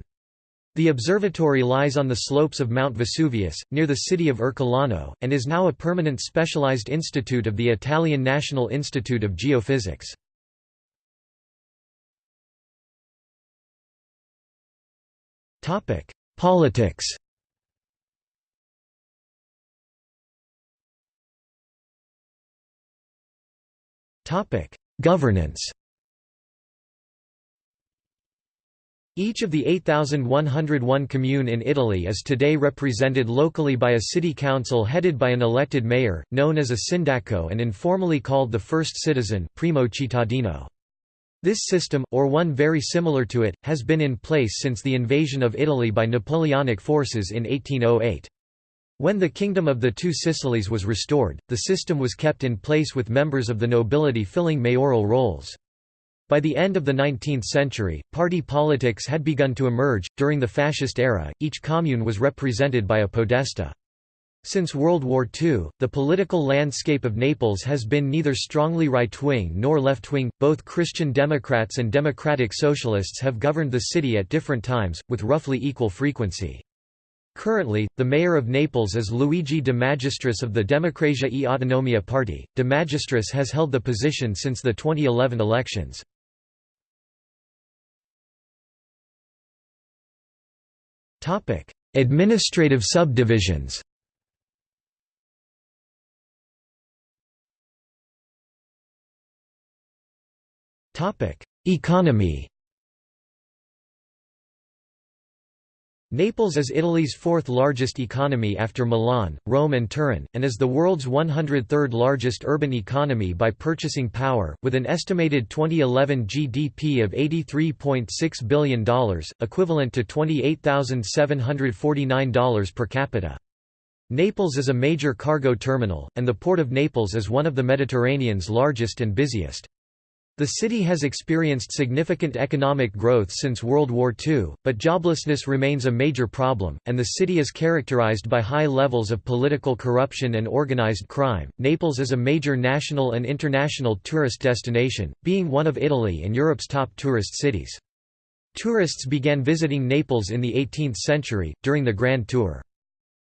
The observatory lies on the slopes of Mount Vesuvius, near the city of Ercolano, and is now a permanent specialized institute of the Italian National Institute of Geophysics. Politics Governance Each of the 8,101 commune in Italy is today represented locally by a city council headed by an elected mayor, known as a sindaco and informally called the first citizen primo cittadino. This system, or one very similar to it, has been in place since the invasion of Italy by Napoleonic forces in 1808. When the Kingdom of the Two Sicilies was restored, the system was kept in place with members of the nobility filling mayoral roles. By the end of the 19th century, party politics had begun to emerge. During the fascist era, each commune was represented by a podesta. Since World War II, the political landscape of Naples has been neither strongly right-wing nor left-wing. Both Christian Democrats and Democratic Socialists have governed the city at different times, with roughly equal frequency. Currently, the mayor of Naples is Luigi De Magistris of the Democrazia e Autonomia Party. De Magistris has held the position since the 2011 elections. Topic: Administrative subdivisions. Topic: Economy. Naples is Italy's fourth largest economy after Milan, Rome and Turin, and is the world's 103rd largest urban economy by purchasing power, with an estimated 2011 GDP of $83.6 billion, equivalent to $28,749 per capita. Naples is a major cargo terminal, and the Port of Naples is one of the Mediterranean's largest and busiest. The city has experienced significant economic growth since World War II, but joblessness remains a major problem, and the city is characterized by high levels of political corruption and organized crime. Naples is a major national and international tourist destination, being one of Italy and Europe's top tourist cities. Tourists began visiting Naples in the 18th century, during the Grand Tour.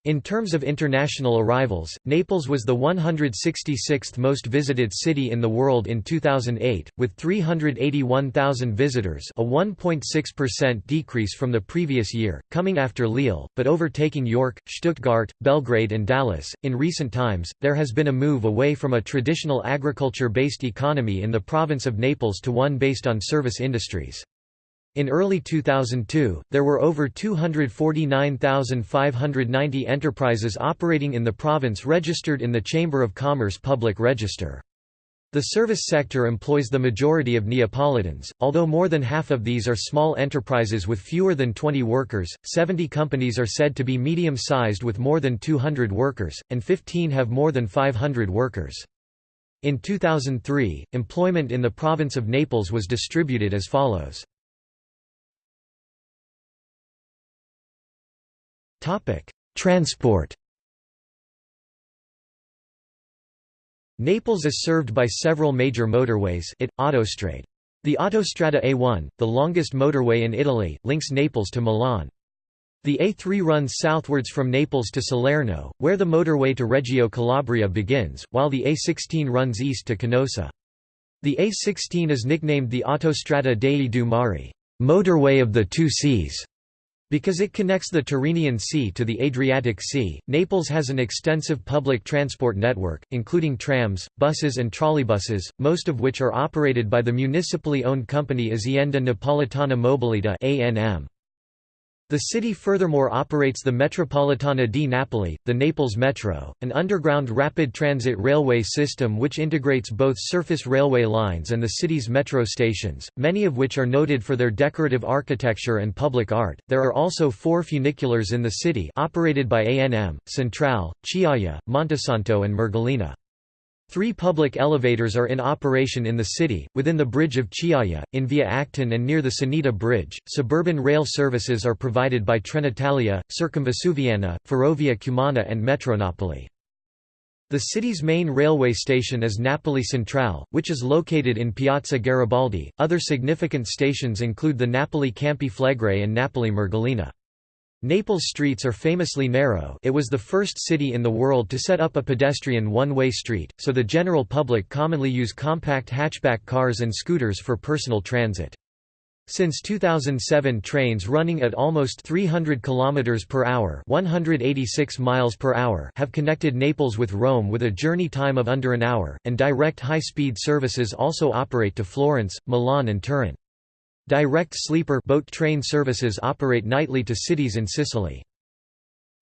In terms of international arrivals, Naples was the 166th most visited city in the world in 2008, with 381,000 visitors a 1.6% decrease from the previous year, coming after Lille, but overtaking York, Stuttgart, Belgrade and Dallas. In recent times, there has been a move away from a traditional agriculture-based economy in the province of Naples to one based on service industries. In early 2002, there were over 249,590 enterprises operating in the province registered in the Chamber of Commerce Public Register. The service sector employs the majority of Neapolitans, although more than half of these are small enterprises with fewer than 20 workers, 70 companies are said to be medium-sized with more than 200 workers, and 15 have more than 500 workers. In 2003, employment in the province of Naples was distributed as follows. Transport Naples is served by several major motorways it, Autostrade. The Autostrada A1, the longest motorway in Italy, links Naples to Milan. The A3 runs southwards from Naples to Salerno, where the motorway to Reggio Calabria begins, while the A16 runs east to Canosa. The A16 is nicknamed the Autostrada dei Due Mari motorway of the two seas", because it connects the Tyrrhenian Sea to the Adriatic Sea, Naples has an extensive public transport network, including trams, buses and trolleybuses, most of which are operated by the municipally owned company Azienda Napolitana Mobilità (ANM). The city furthermore operates the Metropolitana di Napoli, the Naples Metro, an underground rapid transit railway system which integrates both surface railway lines and the city's metro stations, many of which are noted for their decorative architecture and public art. There are also four funiculars in the city operated by ANM, Centrale, Chiaia, Montesanto and Mergellina. Three public elevators are in operation in the city, within the bridge of Chiaia, in Via Acton and near the Sanita Bridge. Suburban rail services are provided by Trenitalia, Circumvesuviana, Ferrovia Cumana and Metronapoli. The city's main railway station is Napoli Centrale, which is located in Piazza Garibaldi. Other significant stations include the Napoli Campi Flegrei and Napoli Mergellina. Naples streets are famously narrow it was the first city in the world to set up a pedestrian one-way street, so the general public commonly use compact hatchback cars and scooters for personal transit. Since 2007 trains running at almost 300 km per hour 186 miles per hour have connected Naples with Rome with a journey time of under an hour, and direct high-speed services also operate to Florence, Milan and Turin. Direct sleeper boat train services operate nightly to cities in Sicily.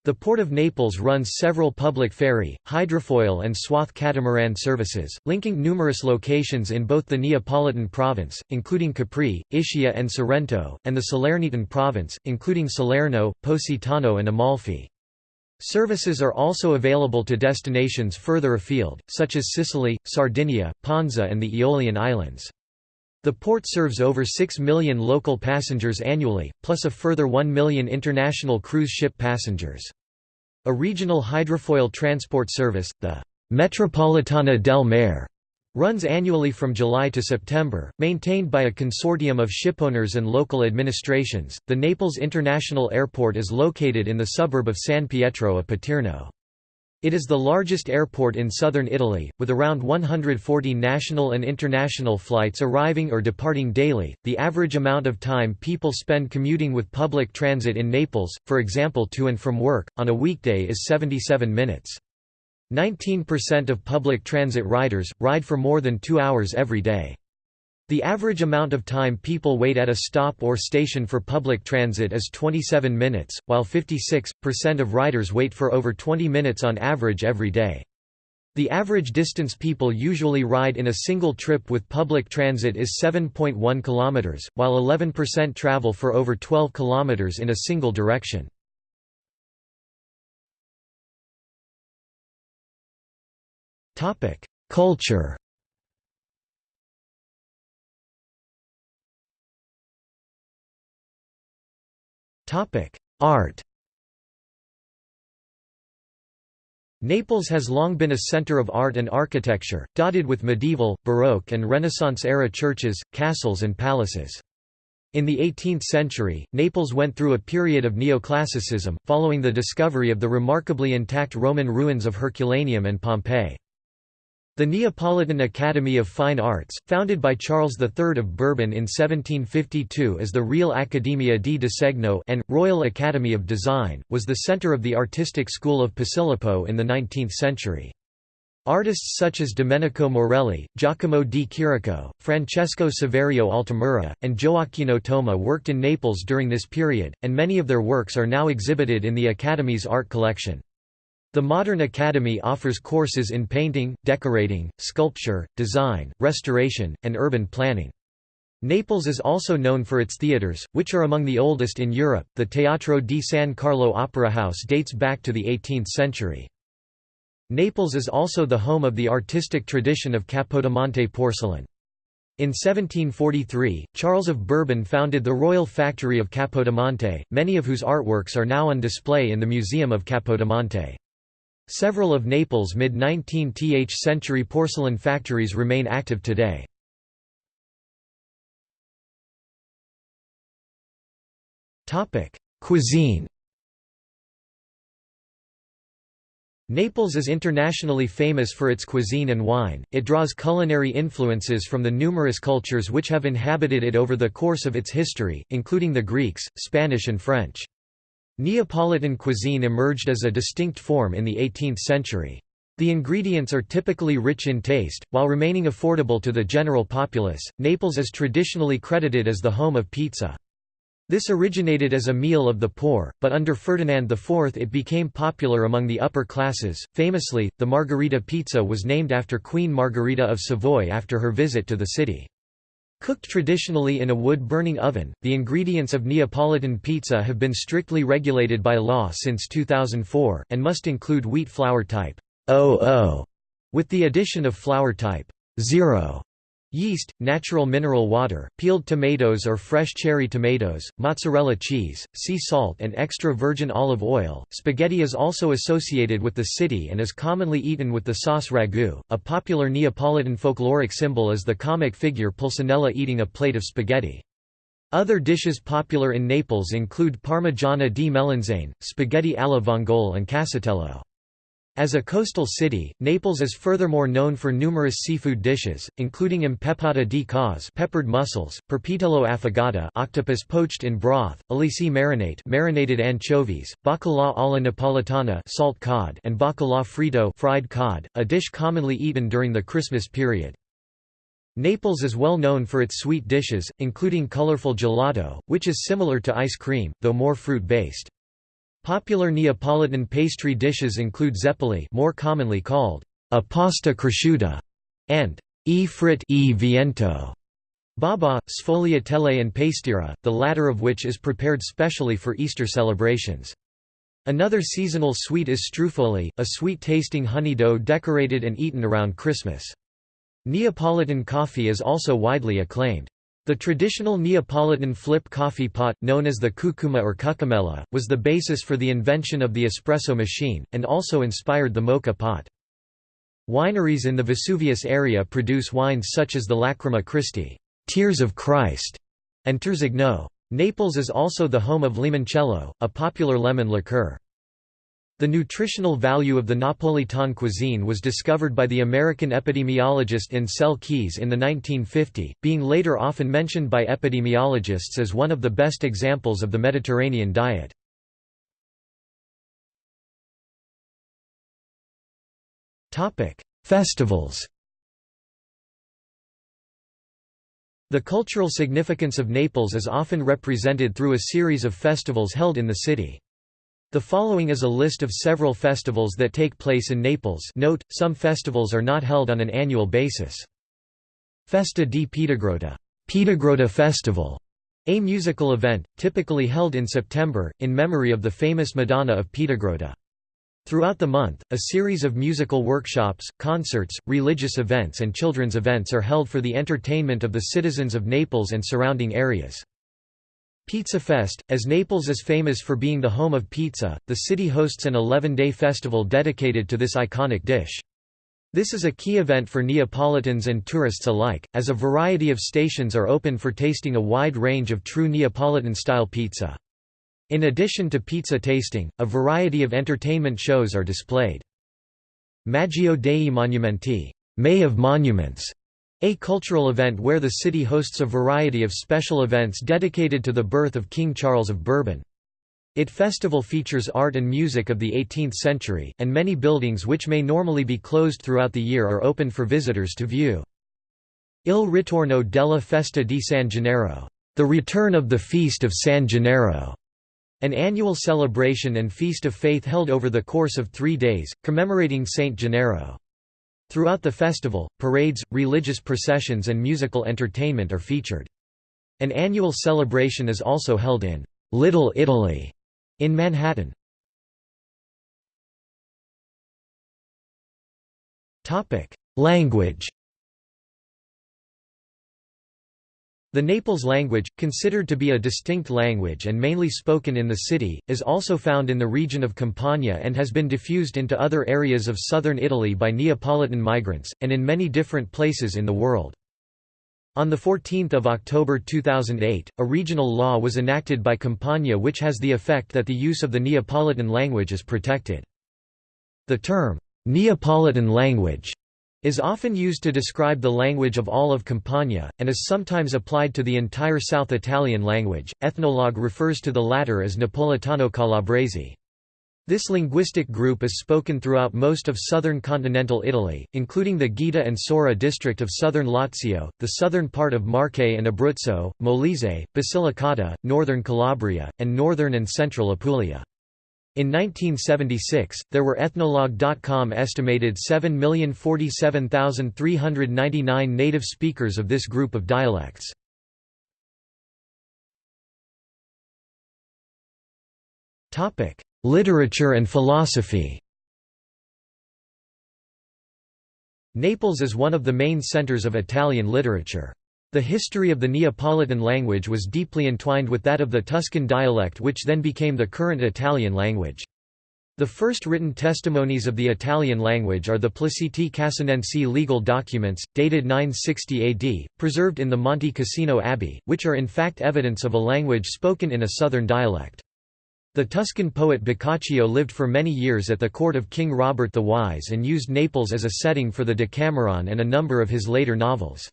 The Port of Naples runs several public ferry, hydrofoil and swath catamaran services, linking numerous locations in both the Neapolitan province, including Capri, Ischia and Sorrento, and the Salernitan province, including Salerno, Positano and Amalfi. Services are also available to destinations further afield, such as Sicily, Sardinia, Ponza and the Aeolian Islands. The port serves over 6 million local passengers annually, plus a further 1 million international cruise ship passengers. A regional hydrofoil transport service, the Metropolitana del Mare, runs annually from July to September, maintained by a consortium of shipowners and local administrations. The Naples International Airport is located in the suburb of San Pietro a Paterno. It is the largest airport in southern Italy, with around 140 national and international flights arriving or departing daily. The average amount of time people spend commuting with public transit in Naples, for example to and from work, on a weekday is 77 minutes. 19% of public transit riders, ride for more than two hours every day. The average amount of time people wait at a stop or station for public transit is 27 minutes, while 56% of riders wait for over 20 minutes on average every day. The average distance people usually ride in a single trip with public transit is 7.1 km, while 11% travel for over 12 km in a single direction. Culture Art Naples has long been a center of art and architecture, dotted with medieval, Baroque and Renaissance-era churches, castles and palaces. In the 18th century, Naples went through a period of neoclassicism, following the discovery of the remarkably intact Roman ruins of Herculaneum and Pompeii. The Neapolitan Academy of Fine Arts, founded by Charles III of Bourbon in 1752 as the Real Accademia di Disegno and, Royal Academy of Design, was the center of the artistic school of Posillipo in the 19th century. Artists such as Domenico Morelli, Giacomo di Chirico, Francesco Saverio Altamura, and Gioacchino Toma worked in Naples during this period, and many of their works are now exhibited in the Academy's art collection. The Modern Academy offers courses in painting, decorating, sculpture, design, restoration, and urban planning. Naples is also known for its theatres, which are among the oldest in Europe. The Teatro di San Carlo Opera House dates back to the 18th century. Naples is also the home of the artistic tradition of Capodimonte porcelain. In 1743, Charles of Bourbon founded the Royal Factory of Capodimonte, many of whose artworks are now on display in the Museum of Capodimonte. Several of Naples' mid-19th century porcelain factories remain active today. Cuisine Naples is internationally famous for its cuisine and wine, it draws culinary influences from the numerous cultures which have inhabited it over the course of its history, including the Greeks, Spanish and French. Neapolitan cuisine emerged as a distinct form in the 18th century. The ingredients are typically rich in taste, while remaining affordable to the general populace. Naples is traditionally credited as the home of pizza. This originated as a meal of the poor, but under Ferdinand IV it became popular among the upper classes. Famously, the Margherita pizza was named after Queen Margherita of Savoy after her visit to the city. Cooked traditionally in a wood-burning oven, the ingredients of Neapolitan pizza have been strictly regulated by law since 2004, and must include wheat flour type 00, with the addition of flour type 0 Yeast, natural mineral water, peeled tomatoes or fresh cherry tomatoes, mozzarella cheese, sea salt and extra virgin olive oil. Spaghetti is also associated with the city and is commonly eaten with the sauce ragu. A popular Neapolitan folkloric symbol is the comic figure Pulcinella eating a plate of spaghetti. Other dishes popular in Naples include parmigiana di melanzane, spaghetti alla vongole and casatiello. As a coastal city, Naples is furthermore known for numerous seafood dishes, including impeppata di cozze peppered mussels, perpitello affogata octopus poached in broth, alici marinate marinated anchovies, bacalà alla napolitana salt cod and bacalà fritto fried cod, a dish commonly eaten during the Christmas period. Naples is well known for its sweet dishes, including colorful gelato, which is similar to ice cream, though more fruit-based. Popular Neapolitan pastry dishes include zeppoli more commonly called a pasta cresciuta and e frit e viento, baba, sfogliatelle and pastiera, the latter of which is prepared specially for Easter celebrations. Another seasonal sweet is strufoli, a sweet-tasting honey dough decorated and eaten around Christmas. Neapolitan coffee is also widely acclaimed. The traditional Neapolitan flip coffee pot, known as the cucuma or cucumella, was the basis for the invention of the espresso machine, and also inspired the mocha pot. Wineries in the Vesuvius area produce wines such as the Lacrima Christi Tears of Christ", and Terzigno. Naples is also the home of limoncello, a popular lemon liqueur. The nutritional value of the Napolitan cuisine was discovered by the American epidemiologist Ancel Keys in the 1950, being later often mentioned by epidemiologists as one of the best examples of the Mediterranean diet. Festivals The cultural significance of Naples is often represented through a series of festivals held in the city. The following is a list of several festivals that take place in Naples note, some festivals are not held on an annual basis. Festa di Piedigrotta Piedigrotta Festival, a musical event, typically held in September, in memory of the famous Madonna of Piedigrotta. Throughout the month, a series of musical workshops, concerts, religious events and children's events are held for the entertainment of the citizens of Naples and surrounding areas. Pizza Fest, as Naples is famous for being the home of pizza, the city hosts an 11-day festival dedicated to this iconic dish. This is a key event for Neapolitans and tourists alike, as a variety of stations are open for tasting a wide range of true Neapolitan-style pizza. In addition to pizza tasting, a variety of entertainment shows are displayed. Maggio dei Monumenti May of Monuments a cultural event where the city hosts a variety of special events dedicated to the birth of King Charles of Bourbon. It festival features art and music of the 18th century, and many buildings which may normally be closed throughout the year are open for visitors to view. Il ritorno della festa di San Gennaro, the return of the feast of San Gennaro, an annual celebration and feast of faith held over the course of three days, commemorating Saint Gennaro. Throughout the festival, parades, religious processions and musical entertainment are featured. An annual celebration is also held in Little Italy in Manhattan. Language The Naples language, considered to be a distinct language and mainly spoken in the city, is also found in the region of Campania and has been diffused into other areas of southern Italy by Neapolitan migrants, and in many different places in the world. On 14 October 2008, a regional law was enacted by Campania which has the effect that the use of the Neapolitan language is protected. The term, Neapolitan language, is often used to describe the language of all of Campania, and is sometimes applied to the entire South Italian language. Ethnologue refers to the latter as Napolitano Calabrese. This linguistic group is spoken throughout most of southern continental Italy, including the Gaeta and Sora district of southern Lazio, the southern part of Marche and Abruzzo, Molise, Basilicata, northern Calabria, and northern and central Apulia. In 1976, there were Ethnologue.com estimated 7,047,399 native speakers of this group of dialects. Literature and philosophy Naples is one of the main centers of Italian literature. The history of the Neapolitan language was deeply entwined with that of the Tuscan dialect which then became the current Italian language. The first written testimonies of the Italian language are the Placiti Cassinensi legal documents, dated 960 AD, preserved in the Monte Cassino Abbey, which are in fact evidence of a language spoken in a southern dialect. The Tuscan poet Boccaccio lived for many years at the court of King Robert the Wise and used Naples as a setting for the Decameron and a number of his later novels.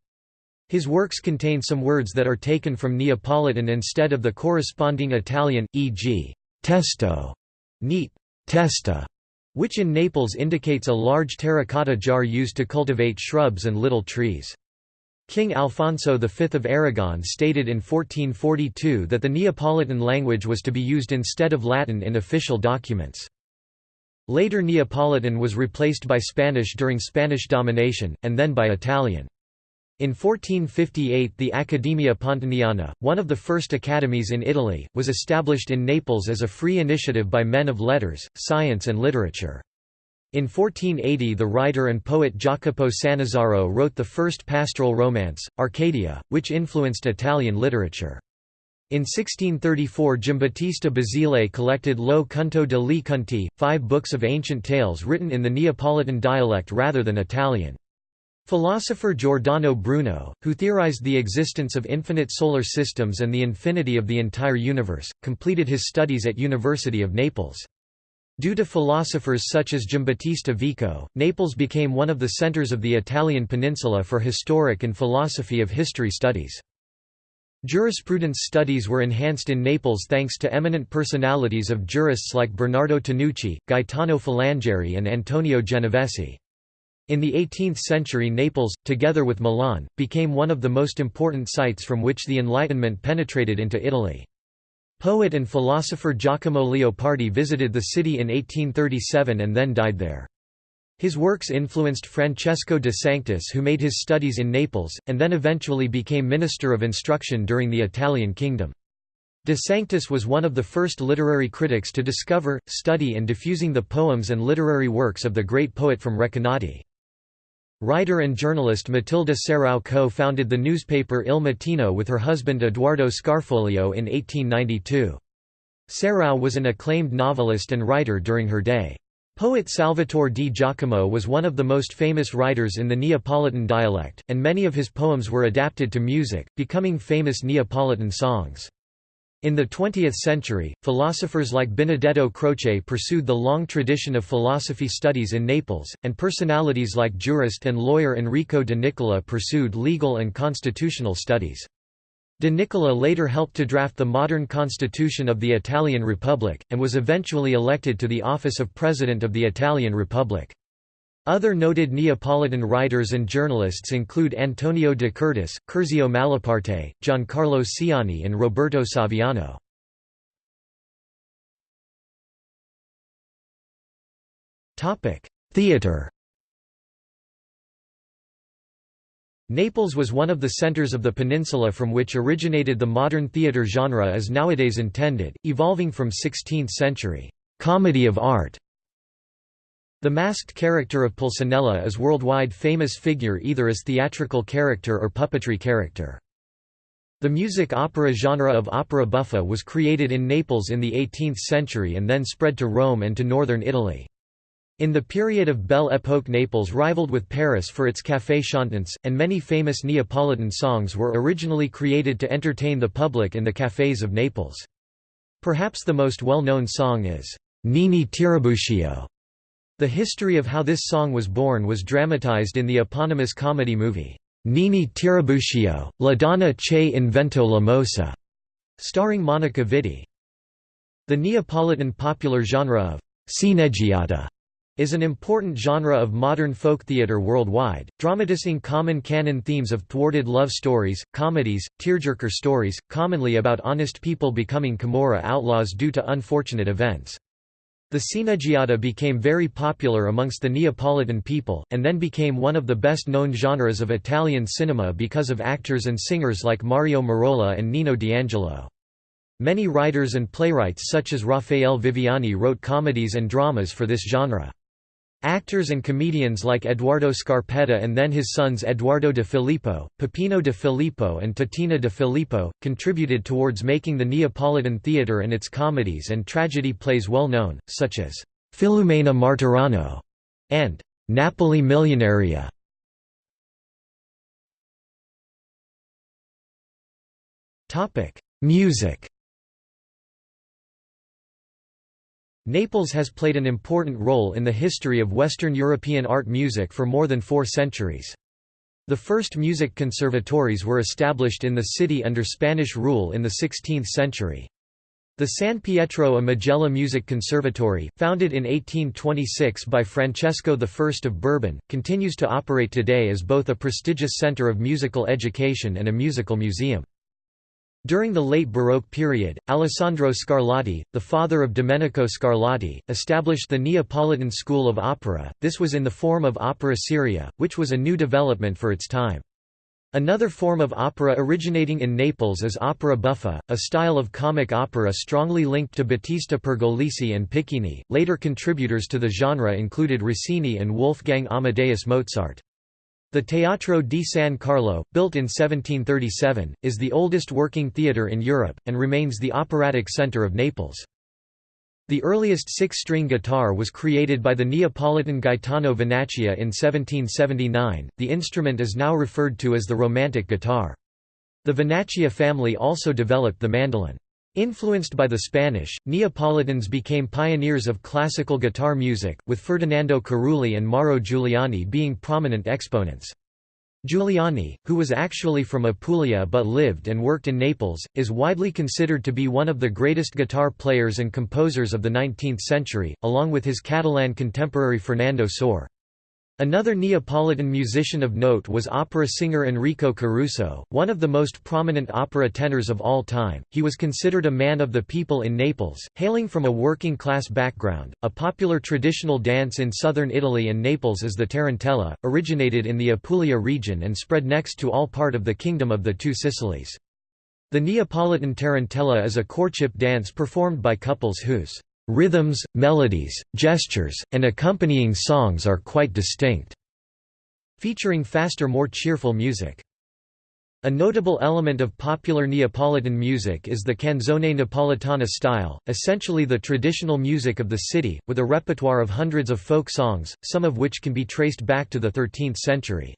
His works contain some words that are taken from Neapolitan instead of the corresponding Italian, e.g., testo, neat, testa, which in Naples indicates a large terracotta jar used to cultivate shrubs and little trees. King Alfonso V of Aragon stated in 1442 that the Neapolitan language was to be used instead of Latin in official documents. Later Neapolitan was replaced by Spanish during Spanish domination, and then by Italian. In 1458 the Accademia Pontaniana, one of the first academies in Italy, was established in Naples as a free initiative by men of letters, science and literature. In 1480 the writer and poet Jacopo Sannazaro wrote the first pastoral romance, Arcadia, which influenced Italian literature. In 1634 Giambattista Basile collected Lo Conto Li Conti, five books of ancient tales written in the Neapolitan dialect rather than Italian. Philosopher Giordano Bruno, who theorized the existence of infinite solar systems and the infinity of the entire universe, completed his studies at University of Naples. Due to philosophers such as Giambattista Vico, Naples became one of the centers of the Italian peninsula for historic and philosophy of history studies. Jurisprudence studies were enhanced in Naples thanks to eminent personalities of jurists like Bernardo Tanucci, Gaetano Filangieri and Antonio Genovesi. In the 18th century Naples, together with Milan, became one of the most important sites from which the Enlightenment penetrated into Italy. Poet and philosopher Giacomo Leopardi visited the city in 1837 and then died there. His works influenced Francesco de Sanctis who made his studies in Naples, and then eventually became Minister of Instruction during the Italian Kingdom. De Sanctis was one of the first literary critics to discover, study and diffusing the poems and literary works of the great poet from Recanati. Writer and journalist Matilde Serao co-founded the newspaper Il Mattino with her husband Eduardo Scarfoglio in 1892. Serao was an acclaimed novelist and writer during her day. Poet Salvatore di Giacomo was one of the most famous writers in the Neapolitan dialect, and many of his poems were adapted to music, becoming famous Neapolitan songs. In the 20th century, philosophers like Benedetto Croce pursued the long tradition of philosophy studies in Naples, and personalities like jurist and lawyer Enrico de Nicola pursued legal and constitutional studies. De Nicola later helped to draft the modern constitution of the Italian Republic, and was eventually elected to the office of President of the Italian Republic. Other noted Neapolitan writers and journalists include Antonio de Curtis, Curzio Malaparte, Giancarlo Siani and Roberto Saviano. Theatre Naples was one of the centers of the peninsula from which originated the modern theatre genre as nowadays intended, evolving from 16th-century «comedy of art». The masked character of Pulcinella is worldwide famous figure either as theatrical character or puppetry character. The music opera genre of opera buffa was created in Naples in the 18th century and then spread to Rome and to northern Italy. In the period of Belle Époque Naples rivaled with Paris for its café chantants, and many famous Neapolitan songs were originally created to entertain the public in the cafés of Naples. Perhaps the most well-known song is, "'Nini Tirabuccio. The history of how this song was born was dramatized in the eponymous comedy movie, Nini Tirabuccio, La donna che inventò la mossa, starring Monica Vitti. The Neapolitan popular genre of sceneggiata is an important genre of modern folk theatre worldwide, dramatizing common canon themes of thwarted love stories, comedies, tearjerker stories, commonly about honest people becoming Camorra outlaws due to unfortunate events. The sceneggiata became very popular amongst the Neapolitan people, and then became one of the best-known genres of Italian cinema because of actors and singers like Mario Merola and Nino D'Angelo. Many writers and playwrights such as Raffaele Viviani wrote comedies and dramas for this genre. Actors and comedians like Eduardo Scarpetta and then his sons Eduardo de Filippo, Peppino de Filippo and Titina de Filippo, contributed towards making the Neapolitan theatre and its comedies and tragedy plays well known, such as Filumena Marturano and Napoli Milionaria. Music Naples has played an important role in the history of Western European art music for more than four centuries. The first music conservatories were established in the city under Spanish rule in the 16th century. The San Pietro a Majella Music Conservatory, founded in 1826 by Francesco I of Bourbon, continues to operate today as both a prestigious center of musical education and a musical museum. During the late Baroque period, Alessandro Scarlatti, the father of Domenico Scarlatti, established the Neapolitan School of Opera, this was in the form of opera seria, which was a new development for its time. Another form of opera originating in Naples is opera buffa, a style of comic opera strongly linked to Battista Pergolesi and Piccini. Later contributors to the genre included Rossini and Wolfgang Amadeus Mozart. The Teatro di San Carlo, built in 1737, is the oldest working theatre in Europe, and remains the operatic centre of Naples. The earliest six-string guitar was created by the Neapolitan Gaetano Vinaccia in 1779, the instrument is now referred to as the romantic guitar. The Vernaccia family also developed the mandolin. Influenced by the Spanish, Neapolitans became pioneers of classical guitar music, with Ferdinando Carulli and Mauro Giuliani being prominent exponents. Giuliani, who was actually from Apulia but lived and worked in Naples, is widely considered to be one of the greatest guitar players and composers of the 19th century, along with his Catalan contemporary Fernando Sor. Another Neapolitan musician of note was opera singer Enrico Caruso, one of the most prominent opera tenors of all time. He was considered a man of the people in Naples, hailing from a working class background. A popular traditional dance in southern Italy and Naples is the tarantella, originated in the Apulia region and spread next to all part of the Kingdom of the Two Sicilies. The Neapolitan tarantella is a courtship dance performed by couples whose Rhythms, melodies, gestures, and accompanying songs are quite distinct, featuring faster more cheerful music. A notable element of popular Neapolitan music is the canzone napolitana style, essentially the traditional music of the city, with a repertoire of hundreds of folk songs, some of which can be traced back to the 13th century.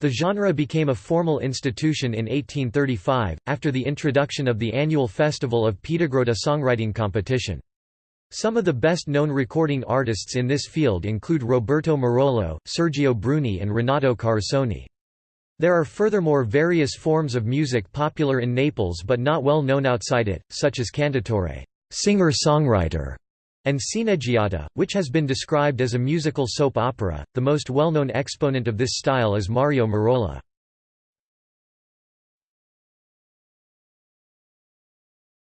The genre became a formal institution in 1835, after the introduction of the annual festival of Piedigrotta songwriting competition. Some of the best-known recording artists in this field include Roberto Murolo, Sergio Bruni and Renato Carosone. There are furthermore various forms of music popular in Naples but not well known outside it, such as cantautore singer-songwriter", and sceneggiata, which has been described as a musical soap opera. The most well-known exponent of this style is Mario.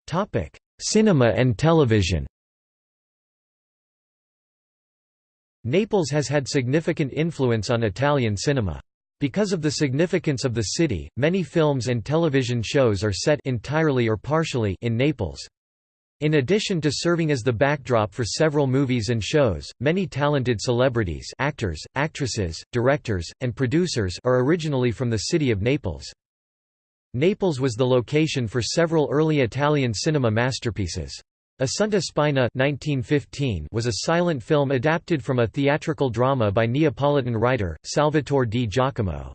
Topic: Cinema and television. Naples has had significant influence on Italian cinema. Because of the significance of the city, many films and television shows are set entirely or partially in Naples. In addition to serving as the backdrop for several movies and shows, many talented celebrities actors, actresses, directors, and producers are originally from the city of Naples. Naples was the location for several early Italian cinema masterpieces. Assunta Spina 1915 was a silent film adapted from a theatrical drama by Neapolitan writer, Salvatore di Giacomo.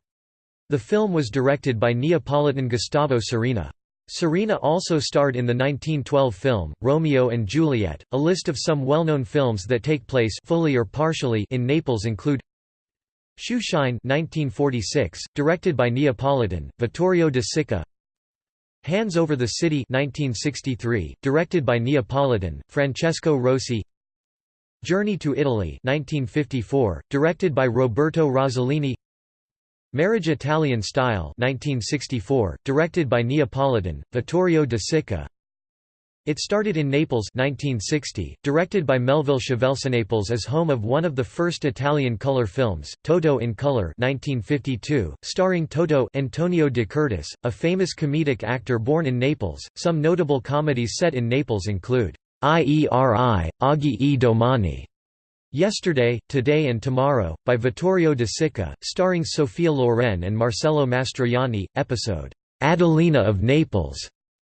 The film was directed by Neapolitan Gustavo Serena. Serena also starred in the 1912 film, Romeo and Juliet. A list of some well-known films that take place fully or partially in Naples include Shoeshine 1946, directed by Neapolitan, Vittorio De Sica Hands Over the City 1963, directed by Neapolitan, Francesco Rosi Journey to Italy 1954, directed by Roberto Rossellini Marriage Italian Style 1964, directed by Neapolitan, Vittorio De Sica it started in Naples 1960, directed by Melville. Naples is home of one of the first Italian color films, Toto in Color 1952, starring Toto Antonio De Curtis, a famous comedic actor born in Naples. Some notable comedies set in Naples include Ieri, Oggi e Domani, Yesterday, Today and Tomorrow, by Vittorio De Sica, starring Sophia Loren and Marcello Mastroianni, episode Adelina of Naples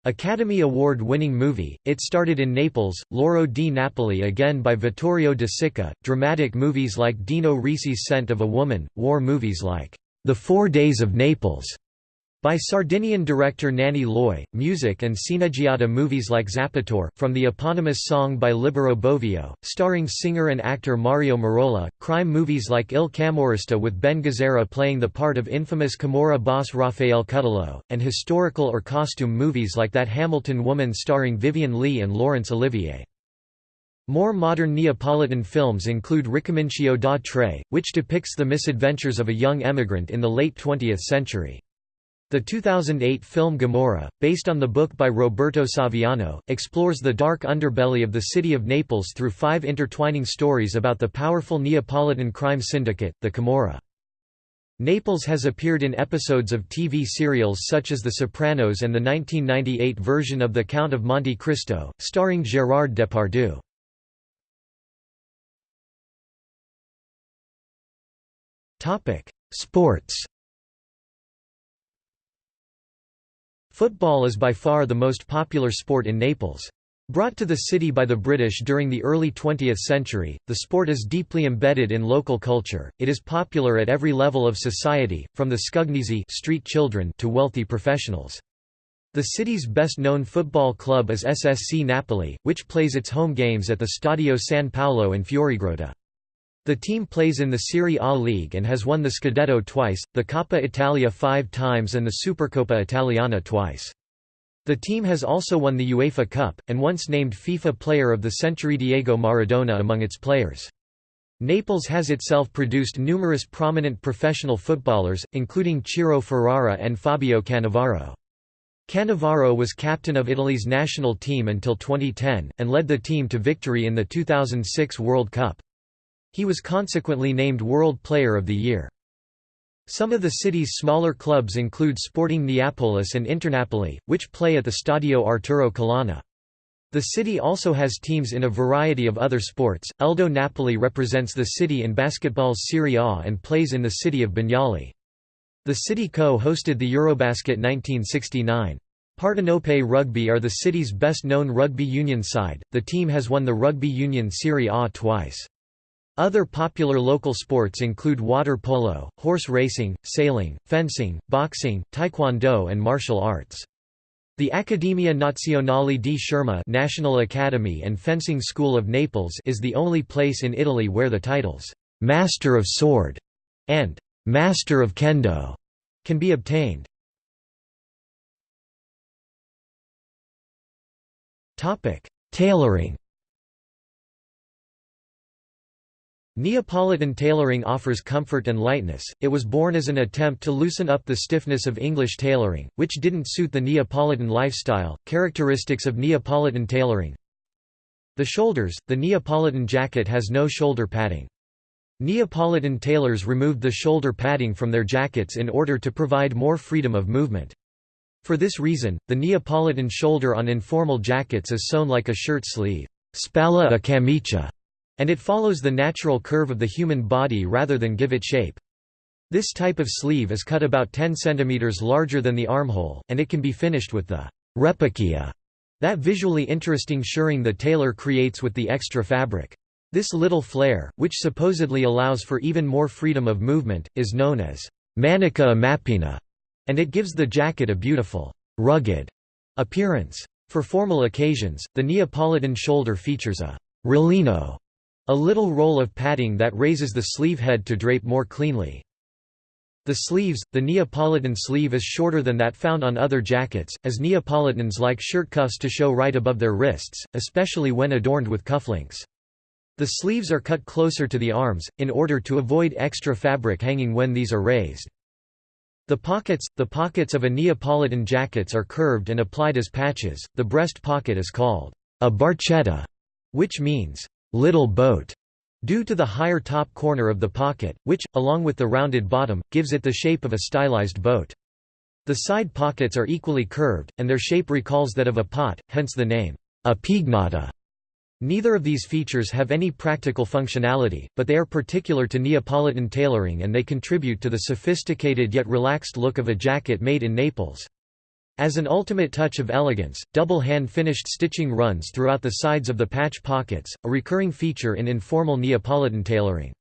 Academy Award-winning movie, it started in Naples, L'oro di Napoli again by Vittorio De Sica, dramatic movies like Dino Risi's Scent of a Woman, war movies like The Four Days of Naples, by Sardinian director Nanni Loy, music and sceneggiata movies like Zappatore, from the eponymous song by Libero Bovio, starring singer and actor Mario Merola, crime movies like Il Camorrista with Ben Gazzara playing the part of infamous Camorra boss Raffaele Cutolo, and historical or costume movies like That Hamilton Woman starring Vivien Leigh and Laurence Olivier. More modern Neapolitan films include Ricomincio da Tre, which depicts the misadventures of a young emigrant in the late 20th century. The 2008 film Gomorrah, based on the book by Roberto Saviano, explores the dark underbelly of the city of Naples through five intertwining stories about the powerful Neapolitan crime syndicate, the Camorra. Naples has appeared in episodes of TV serials such as The Sopranos and the 1998 version of The Count of Monte Cristo, starring Gérard Depardieu. Sports Football is by far the most popular sport in Naples. Brought to the city by the British during the early 20th century, the sport is deeply embedded in local culture. It is popular at every level of society, from the scugnizzi street children to wealthy professionals. The city's best-known football club is SSC Napoli, which plays its home games at the Stadio San Paolo in Fuorigrotta. The team plays in the Serie A league and has won the Scudetto twice, the Coppa Italia five times and the Supercoppa Italiana twice. The team has also won the UEFA Cup, and once named FIFA Player of the Century Diego Maradona among its players. Naples has itself produced numerous prominent professional footballers, including Ciro Ferrara and Fabio Cannavaro. Cannavaro was captain of Italy's national team until 2010, and led the team to victory in the 2006 World Cup. He was consequently named World Player of the Year. Some of the city's smaller clubs include Sporting Neapolis and Internapoli, which play at the Stadio Arturo Colonna. The city also has teams in a variety of other sports. Eldo Napoli represents the city in basketball's Serie A and plays in the city of Bagnoli. The city co-hosted the Eurobasket 1969. Partenope Rugby are the city's best-known rugby union side. The team has won the rugby union Serie A twice. Other popular local sports include water polo, horse racing, sailing, fencing, boxing, taekwondo and martial arts. The Accademia Nazionale di Scherma National Academy and Fencing School of Naples is the only place in Italy where the titles, "'Master of Sword' and "'Master of Kendo' can be obtained. Tailoring Neapolitan tailoring offers comfort and lightness, it was born as an attempt to loosen up the stiffness of English tailoring, which didn't suit the Neapolitan lifestyle. Characteristics of Neapolitan tailoring The shoulders, the Neapolitan jacket has no shoulder padding. Neapolitan tailors removed the shoulder padding from their jackets in order to provide more freedom of movement. For this reason, the Neapolitan shoulder on informal jackets is sewn like a shirt sleeve spalla a camicia", and it follows the natural curve of the human body rather than give it shape. This type of sleeve is cut about 10 cm larger than the armhole, and it can be finished with the «repicchia», that visually interesting shirring the tailor creates with the extra fabric. This little flare, which supposedly allows for even more freedom of movement, is known as manica mappina, and it gives the jacket a beautiful, rugged appearance. For formal occasions, the Neapolitan shoulder features a rollino, a little roll of padding that raises the sleeve head to drape more cleanly. The sleeves, the Neapolitan sleeve is shorter than that found on other jackets, as Neapolitans like shirt cuffs to show right above their wrists, especially when adorned with cufflinks. The sleeves are cut closer to the arms, in order to avoid extra fabric hanging when these are raised. The pockets – The pockets of a Neapolitan jackets are curved and applied as patches, the breast pocket is called a barchetta, which means little boat, due to the higher top corner of the pocket, which, along with the rounded bottom, gives it the shape of a stylized boat. The side pockets are equally curved, and their shape recalls that of a pot, hence the name, a pignata. Neither of these features have any practical functionality, but they are particular to Neapolitan tailoring and they contribute to the sophisticated yet relaxed look of a jacket made in Naples. As an ultimate touch of elegance, double hand-finished stitching runs throughout the sides of the patch pockets, a recurring feature in informal Neapolitan tailoring.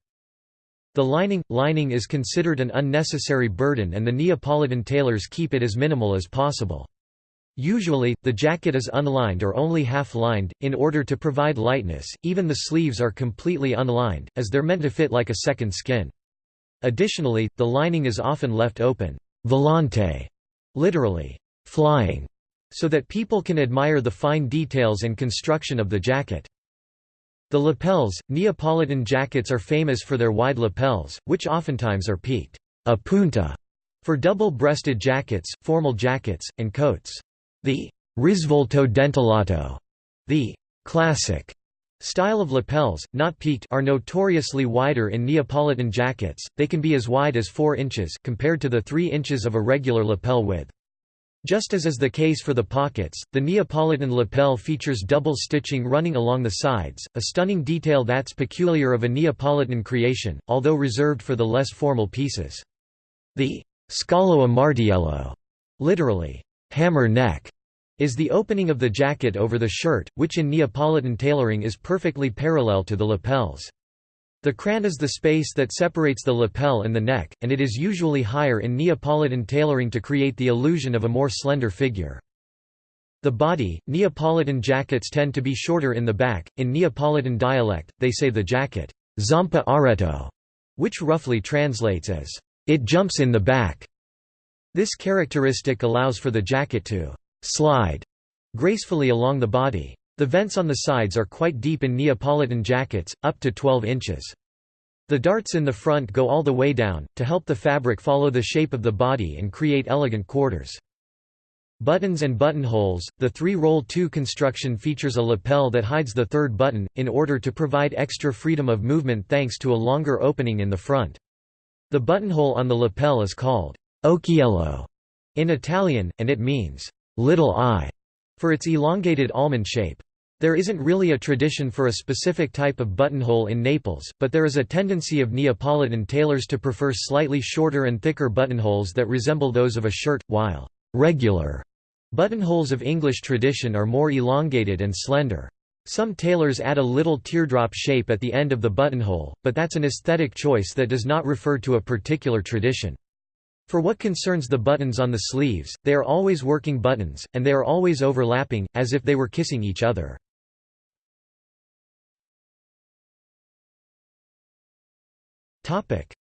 The lining – Lining is considered an unnecessary burden and the Neapolitan tailors keep it as minimal as possible. Usually, the jacket is unlined or only half-lined, in order to provide lightness, even the sleeves are completely unlined, as they're meant to fit like a second skin. Additionally, the lining is often left open volante, literally, flying, so that people can admire the fine details and construction of the jacket. The lapels – Neapolitan jackets are famous for their wide lapels, which oftentimes are peaked a punta for double-breasted jackets, formal jackets, and coats. The risvolto dentellata, the classic style of lapels, not peaked are notoriously wider in Neapolitan jackets, they can be as wide as 4 inches compared to the 3 inches of a regular lapel width. Just as is the case for the pockets, the Neapolitan lapel features double stitching running along the sides, a stunning detail that's peculiar of a Neapolitan creation, although reserved for the less formal pieces. The scalo a martiello, literally, hammer neck is the opening of the jacket over the shirt, which in Neapolitan tailoring is perfectly parallel to the lapels. The cran is the space that separates the lapel and the neck, and it is usually higher in Neapolitan tailoring to create the illusion of a more slender figure. The body, Neapolitan jackets tend to be shorter in the back, in Neapolitan dialect, they say the jacket, zampa areto, which roughly translates as, it jumps in the back. This characteristic allows for the jacket to «slide» gracefully along the body. The vents on the sides are quite deep in Neapolitan jackets, up to 12 inches. The darts in the front go all the way down, to help the fabric follow the shape of the body and create elegant quarters. Buttons and buttonholes The three-roll two construction features a lapel that hides the third button, in order to provide extra freedom of movement thanks to a longer opening in the front. The buttonhole on the lapel is called occhiello in Italian, and it means little eye for its elongated almond shape. There isn't really a tradition for a specific type of buttonhole in Naples, but there is a tendency of Neapolitan tailors to prefer slightly shorter and thicker buttonholes that resemble those of a shirt, while regular buttonholes of English tradition are more elongated and slender. Some tailors add a little teardrop shape at the end of the buttonhole, but that's an aesthetic choice that does not refer to a particular tradition. For what concerns the buttons on the sleeves, they are always working buttons, and they are always overlapping, as if they were kissing each other.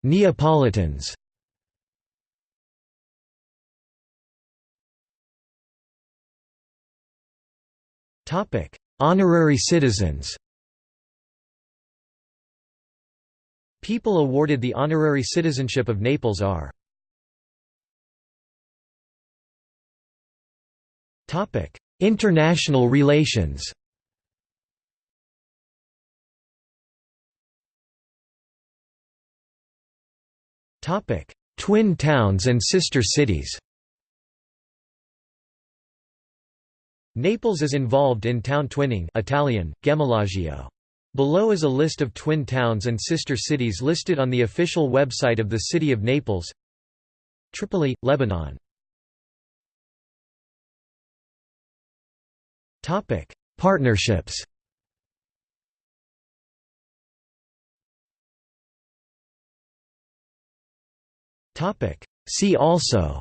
Neapolitans. Honorary citizens. People awarded the honorary citizenship of Naples are International relations. Twin towns and sister cities Naples is involved in town twinning Italian, gemellaggio. Below is a list of twin towns and sister cities listed on the official website of the City of Naples. Tripoli, Lebanon. Partnerships See also.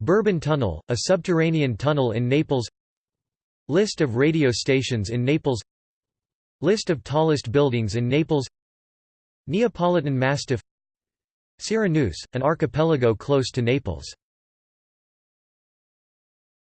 Bourbon Tunnel, a subterranean tunnel in Naples. List of radio stations in Naples. List of tallest buildings in Naples. Neapolitan Mastiff. Syrah an archipelago close to Naples